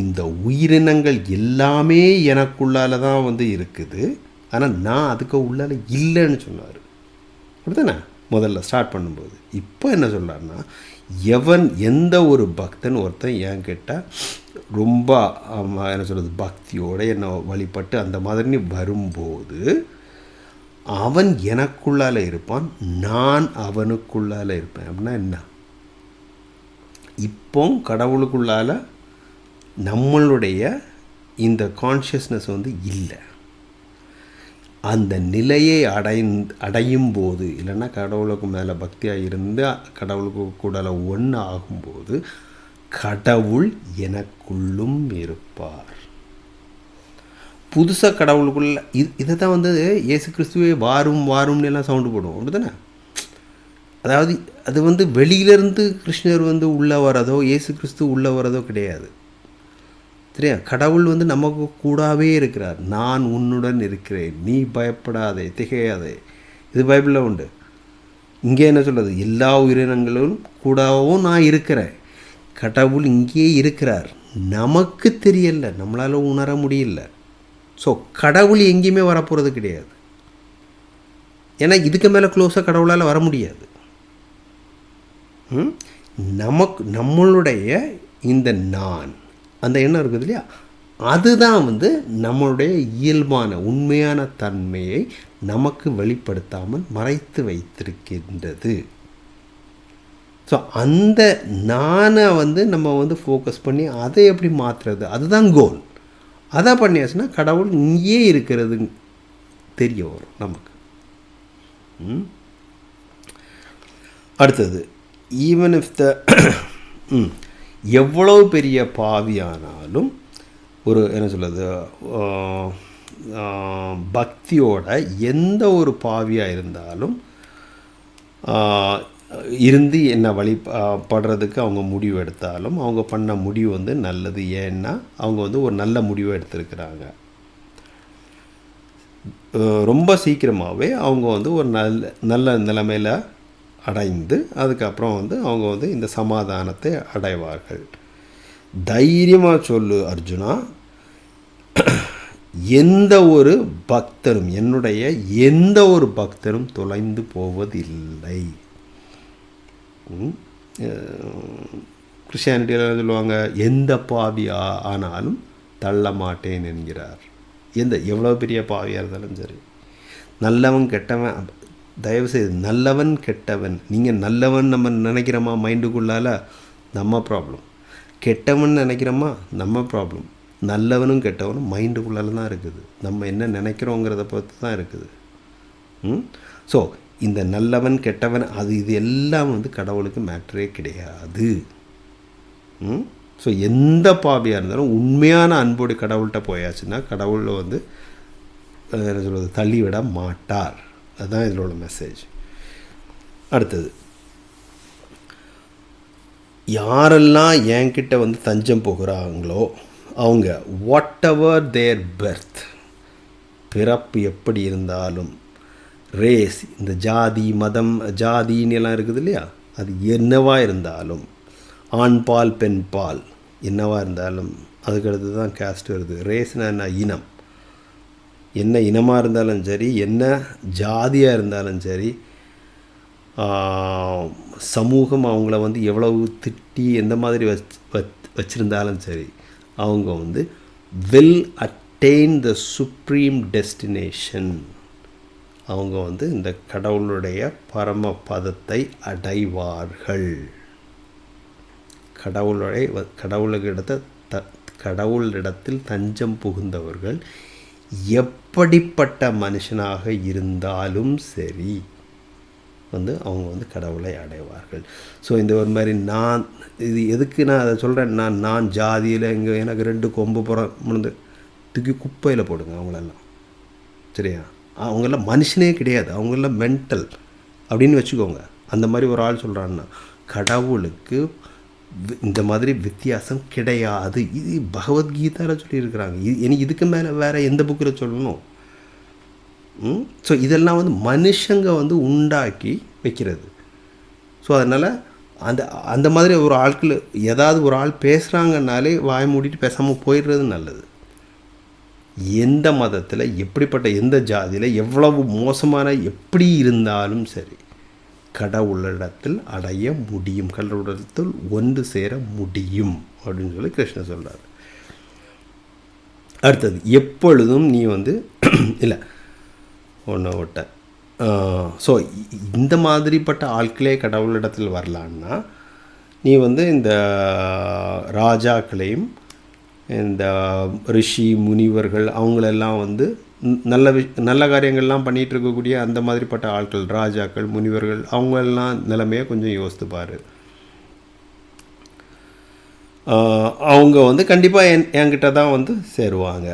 இந்த உயிரினங்கள் எல்லாமே எனக்குள்ளால தான் வந்து இருக்குது. ஆனால் நான் அதுக்கு உள்ளால இல்லைன்னு சொன்னார். அப்படித்தானே? முதல்ல ஸ்டார்ட் பண்ணும்போது. இப்போ என்ன சொல்கிறாருன்னா எவன் எந்த ஒரு பக்தன் ஒருத்தன் ஏன் கேட்டால் ரொம்ப என்ன சொல்கிறது பக்தியோடு என்னை வழிபட்டு அந்த மாதிரி வரும்போது அவன் எனக்குள்ளால் இருப்பான் நான் அவனுக்குள்ளால் இருப்பேன். அப்படின்னா என்ன? இப்போ கடவுளுக்குள்ளால் நம்மளுடைய இந்த கான்ஷியஸ்னஸ் வந்து இல்லை. அந்த நிலையை அடை அடையும் போது இல்லைன்னா கடவுளுக்கு மேலே பக்தியாக இருந்து கடவுளுக்கு கூட ஒன்று ஆகும்போது கடவுள் எனக்குள்ளும் இருப்பார். புதுசாக கடவுளுக்குள்ள இது இதை தான் வந்து இயேசு கிறிஸ்துவே வாரும் வாரும்னு எல்லாம் சவுண்டு போடுவோம் அப்படி தானே அதாவது அது வந்து வெளியிலேருந்து கிருஷ்ணர் வந்து உள்ளே வரதோ இயேசு கிறிஸ்து உள்ளே வரதோ கிடையாது. சரியா கடவுள் வந்து நமக்கு கூடாவே இருக்கிறார். நான் உன்னுடன் இருக்கிறேன். நீ பயப்படாதே திகையாதே. இது பைபிளில் உண்டு. இங்கே என்ன சொல்கிறது எல்லா உயிரினங்களும் கூடவும் நான் இருக்கிறேன். கடவுள் இங்கேயே இருக்கிறார். நமக்கு தெரியல. நம்மளால் உணர முடியல. ஸோ கடவுள் எங்கேயுமே வரப்போகிறது கிடையாது. ஏன்னா இதுக்கு மேலே க்ளோஸாக கடவுளால் வர முடியாது. நமக்கு நம்மளுடைய இந்த நான் அந்த எண்ணம் இருக்குது இல்லையா? அதுதான் வந்து நம்மளுடைய இயல்பான உண்மையான தன்மையை நமக்கு வெளிப்படுத்தாமல் மறைத்து வைத்திருக்கின்றது. ஸோ அந்த நானை வந்து நம்ம வந்து ஃபோக்கஸ் பண்ணி அதை எப்படி மாற்றுறது அதுதான் கோல் அதை பண்ணியாச்சுன்னா கடவுள் இங்கேயே இருக்கிறது தெரிய வரும் நமக்கு. ம்? அடுத்தது ஈவன் இஃப் த எவ்வளவு பெரிய பாவியானாலும் ஒரு என்ன சொல்கிறது பக்தியோட எந்த ஒரு பாவியாக இருந்தாலும் இருந்து என்ன வழி படுறதுக்கு அவங்க முடிவு எடுத்தாலும் அவங்க பண்ண முடிவு வந்து நல்லது. ஏன்னா அவங்க வந்து ஒரு நல்ல முடிவை எடுத்திருக்கிறாங்க. ரொம்ப சீக்கிரமாகவே அவங்க வந்து ஒரு நல்ல நல்ல நிலைமையில் அடைந்து அதுக்கப்புறம் வந்து அவங்க வந்து இந்த சமாதானத்தை அடைவார்கள். தைரியமாக சொல்லு அர்ஜுனா. எந்த ஒரு பக்தரும் என்னுடைய எந்த ஒரு பக்தரும் தொலைந்து போவதில்லை. கிறிஸ்டியானிட்டியில் சொல்லுவாங்க எந்த பாவி ஆ- ஆனாலும் தள்ள மாட்டேன் என்கிறார். எந்த எவ்வளோ பெரிய பாவியாக இருந்தாலும் சரி. நல்லவன் கெட்டவன் தயவுசெய்து நல்லவன் கெட்டவன். நீங்கள் நல்லவன் நம்ம நினைக்கிறோமா மைண்டுக்குள்ளால? நம்ம ப்ராப்ளம் கெட்டவன் நினைக்கிறோமா? நம்ம ப்ராப்ளம் நல்லவனும் கெட்டவனும் மைண்டுக்குள்ளால தான் இருக்குது. நம்ம என்ன நினைக்கிறோங்கிறத பொறுத்து தான் இருக்குது. ம்? ஸோ இந்த நல்லவன் கெட்டவன் அது இது எல்லாம் வந்து கடவுளுக்கு மேட்டரே கிடையாது. ம்? ஸோ எந்த பாவியாக இருந்தாலும் உண்மையான அன்போடு கடவுள்கிட்ட போயாச்சுன்னா கடவுளில் வந்து என்ன சொல்கிறது தள்ளிவிட மாட்டார். அதுதான் இதில் உள்ள மெசேஜ் அடுத்தது. யாரெல்லாம் என்கிட்ட வந்து தஞ்சம் போகிறாங்களோ அவங்க வாட் எவர் தேர் பெர்த் பிறப்பு எப்படி இருந்தாலும் ரேஸ் இந்த ஜாதி மதம் ஜாதின்னு எல்லாம் இருக்குது இல்லையா? அது என்னவா இருந்தாலும் ஆண் பால் பெண் பால் என்னவா இருந்தாலும் அதுக்கடுத்து தான் கேஸ்ட் வருது. ரேஸ்னா என்ன? இனம். என்ன இனமாக இருந்தாலும் சரி என்ன ஜாதியாக இருந்தாலும் சரி சமூகம் அவங்கள வந்து எவ்வளவு திட்டி எந்த மாதிரி வச் வச்சுருந்தாலும் சரி அவங்க வந்து will attain the supreme destination அவங்க வந்து இந்த கடவுளுடைய பரம பதத்தை அடைவார்கள். கடவுளுடைய கடவுளுக்கிடத்த த கடவுளிடத்தில் தஞ்சம் புகுந்தவர்கள் எப் எப்படிப்பட்ட மனுஷனாக இருந்தாலும் சரி. வந்து அவங்க வந்து கடவுளை அடைவார்கள். ஸோ இந்த ஒரு மாதிரி நான் இது எதுக்கு நான் அதை சொல்கிறேன் நான் நான் ஜாதியில் இங்கே எனக்கு ரெண்டு கொம்பு புறம் முடிந்து தூக்கி குப்பையில் போடுங்க அவங்களெல்லாம். சரியா? அவங்கெல்லாம் மனுஷனே கிடையாது. அவங்கெல்லாம் மென்டல் அப்படின்னு வச்சுக்கோங்க. அந்த மாதிரி ஒரு ஆள் சொல்கிறான்னா கடவுளுக்கு இந்த மாதிரி வித்தியாசம் கிடையாது. இது பகவத்கீதாவில் சொல்லியிருக்கிறாங்க. இது எனக்கு இதுக்கு மேலே வேறு எந்த புக்கில் சொல்லணும்? ஸோ இதெல்லாம் வந்து மனுஷங்க வந்து உண்டாக்கி வைக்கிறது. ஸோ அதனால் அந்த அந்த மாதிரி ஒரு ஆட்கள் ஏதாவது ஒரு ஆள் பேசுகிறாங்கனாலே வாய் மூடிட்டு பேசாமல் போயிடுறது நல்லது. எந்த மதத்தில் எப்படிப்பட்ட எந்த ஜாதியில் எவ்வளவு மோசமான எப்படி இருந்தாலும் சரி. கடவுளிடத்தில் அடைய முடியும். கடவுளிடத்தில் ஒன்று சேர முடியும் அப்படின்னு சொல்லி கிருஷ்ணர் சொல்கிறார் அடுத்தது எப்பொழுதும் நீ வந்து இல்லை ஒன்று விட்ட. ஸோ இந்த மாதிரிப்பட்ட ஆட்களே கடவுளிடத்தில் வரலான்னா நீ வந்து இந்த ராஜாக்களையும் இந்த ரிஷி முனிவர்கள் அவங்களெல்லாம் வந்து நல்ல வி நல்ல காரியங்கள்லாம் பண்ணிகிட்டு இருக்கக்கூடிய அந்த மாதிரிப்பட்ட ஆட்கள் ராஜாக்கள் முனிவர்கள் அவங்களெல்லாம் நிலைமையை கொஞ்சம் யோசித்துப்பார். அவங்க வந்து கண்டிப்பாக என் என்கிட்ட தான் வந்து சேருவாங்க.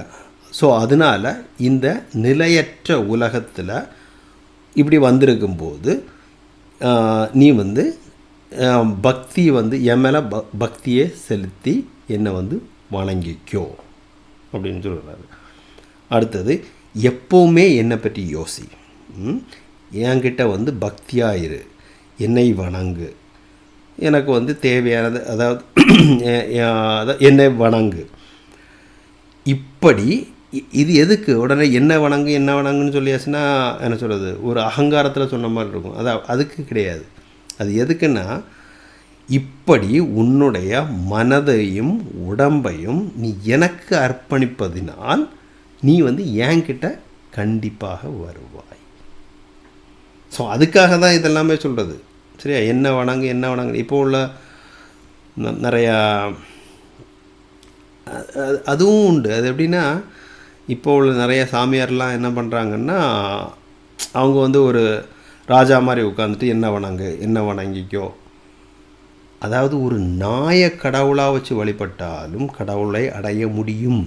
ஸோ அதனால் இந்த நிலையற்ற உலகத்தில் இப்படி வந்திருக்கும்போது நீ வந்து பக்தி வந்து என் மேலே ப பக்தியை செலுத்தி என்னை வந்து வணங்கிக்கோ அப்படின்னு சொல்கிறாரு அடுத்தது எப்போவுமே என்னை பற்றி யோசி. என்கிட்ட வந்து பக்தியாக இரு. என்னை வணங்கு. எனக்கு வந்து தேவையானது அதாவது எ- என்னை வணங்கு. இப்படி இது எதுக்கு? உடனே என்ன வணங்கு என்ன வணங்குன்னு சொல்லியாச்சுன்னா என்ன சொல்கிறது ஒரு அகங்காரத்தில் சொன்ன மாதிரி இருக்கும். அது அதுக்கு கிடையாது. அது எதுக்குன்னா இப்படி உன்னுடைய மனதையும் உடம்பையும் நீ எனக்கு அர்ப்பணிப்பதினால் நீ வந்து என்கிட்ட கண்டிப்பாக வருவாய். ஸோ அதுக்காக தான் இதெல்லாமே சொல்கிறது சரியா? என்ன வணங்கு என்ன வணங்கு. இப்போ உள்ள ந- நிறையா அதுவும் உண்டு. அது எப்படின்னா இப்போ உள்ள நிறைய சாமியார்லாம் என்ன பண்ணுறாங்கன்னா அவங்க வந்து ஒரு ராஜா மாதிரி உட்காந்துட்டு என்ன வணங்கு என்ன வணங்கிக்கோ. அதாவது ஒரு நாய கடவுளாக வச்சு வழிபட்டாலும் கடவுளை அடைய முடியும்.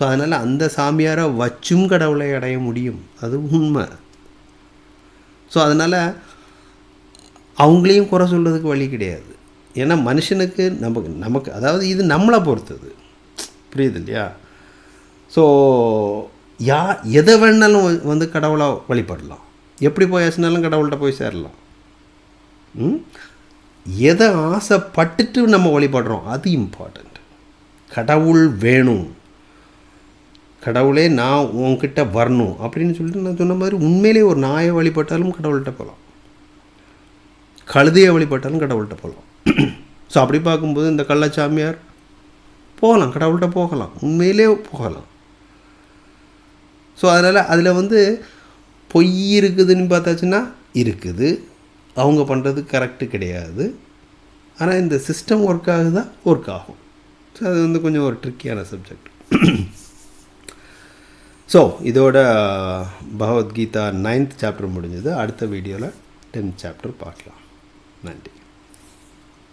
ஸோ அதனால் அந்த சாமியாரை வச்சும் கடவுளை அடைய முடியும். அது உண்மை. ஸோ அதனால் அவங்களையும் குறை சொல்கிறதுக்கு வழி கிடையாது. ஏன்னா மனுஷனுக்கு நமக்கு நமக்கு அதாவது இது நம்மளை பொறுத்தது. புரியுது இல்லையா? ஸோ யா எதை வேணாலும் வந்து கடவுளாக வழிபடலாம். எப்படி போயாச்சுனாலும் கடவுள்கிட்ட போய் சேரலாம். ம்? எதை ஆசைப்பட்டுட்டு நம்ம வழிபடுறோம்? அது இம்பார்ட்டண்ட் கடவுள் வேணும். கடவுளே நான் உன்கிட்ட வரணும். அப்படின்னு சொல்லிட்டு நான் சொன்ன மாதிரி உண்மையிலே ஒரு நாயை வழிபட்டாலும் கடவுள்கிட்ட போகலாம் கழுதையை வழிபட்டாலும் கடவுள்கிட்ட போகலாம் ஸோ அப்படி பார்க்கும்போது இந்த கள்ளச்சாமியார் போகலாம். கடவுள்கிட்ட போகலாம். உண்மையிலே போகலாம். ஸோ அதனால் அதில் வந்து பொய் இருக்குதுன்னு பார்த்தாச்சுன்னா இருக்குது. அவங்க பண்ணுறது கரெக்டு கிடையாது. ஆனால் இந்த சிஸ்டம் ஒர்க் ஆகுதா? ஒர்க் ஆகும். ஸோ அது வந்து கொஞ்சம் ஒரு ட்ரிக்கியான சப்ஜெக்ட் ஸோ இதோட பகவத்கீதா நைன்த் சாப்டர் முடிஞ்சது. அடுத்த வீடியோவில் டென்த் சாப்டர் பார்க்கலாம். நன்றி.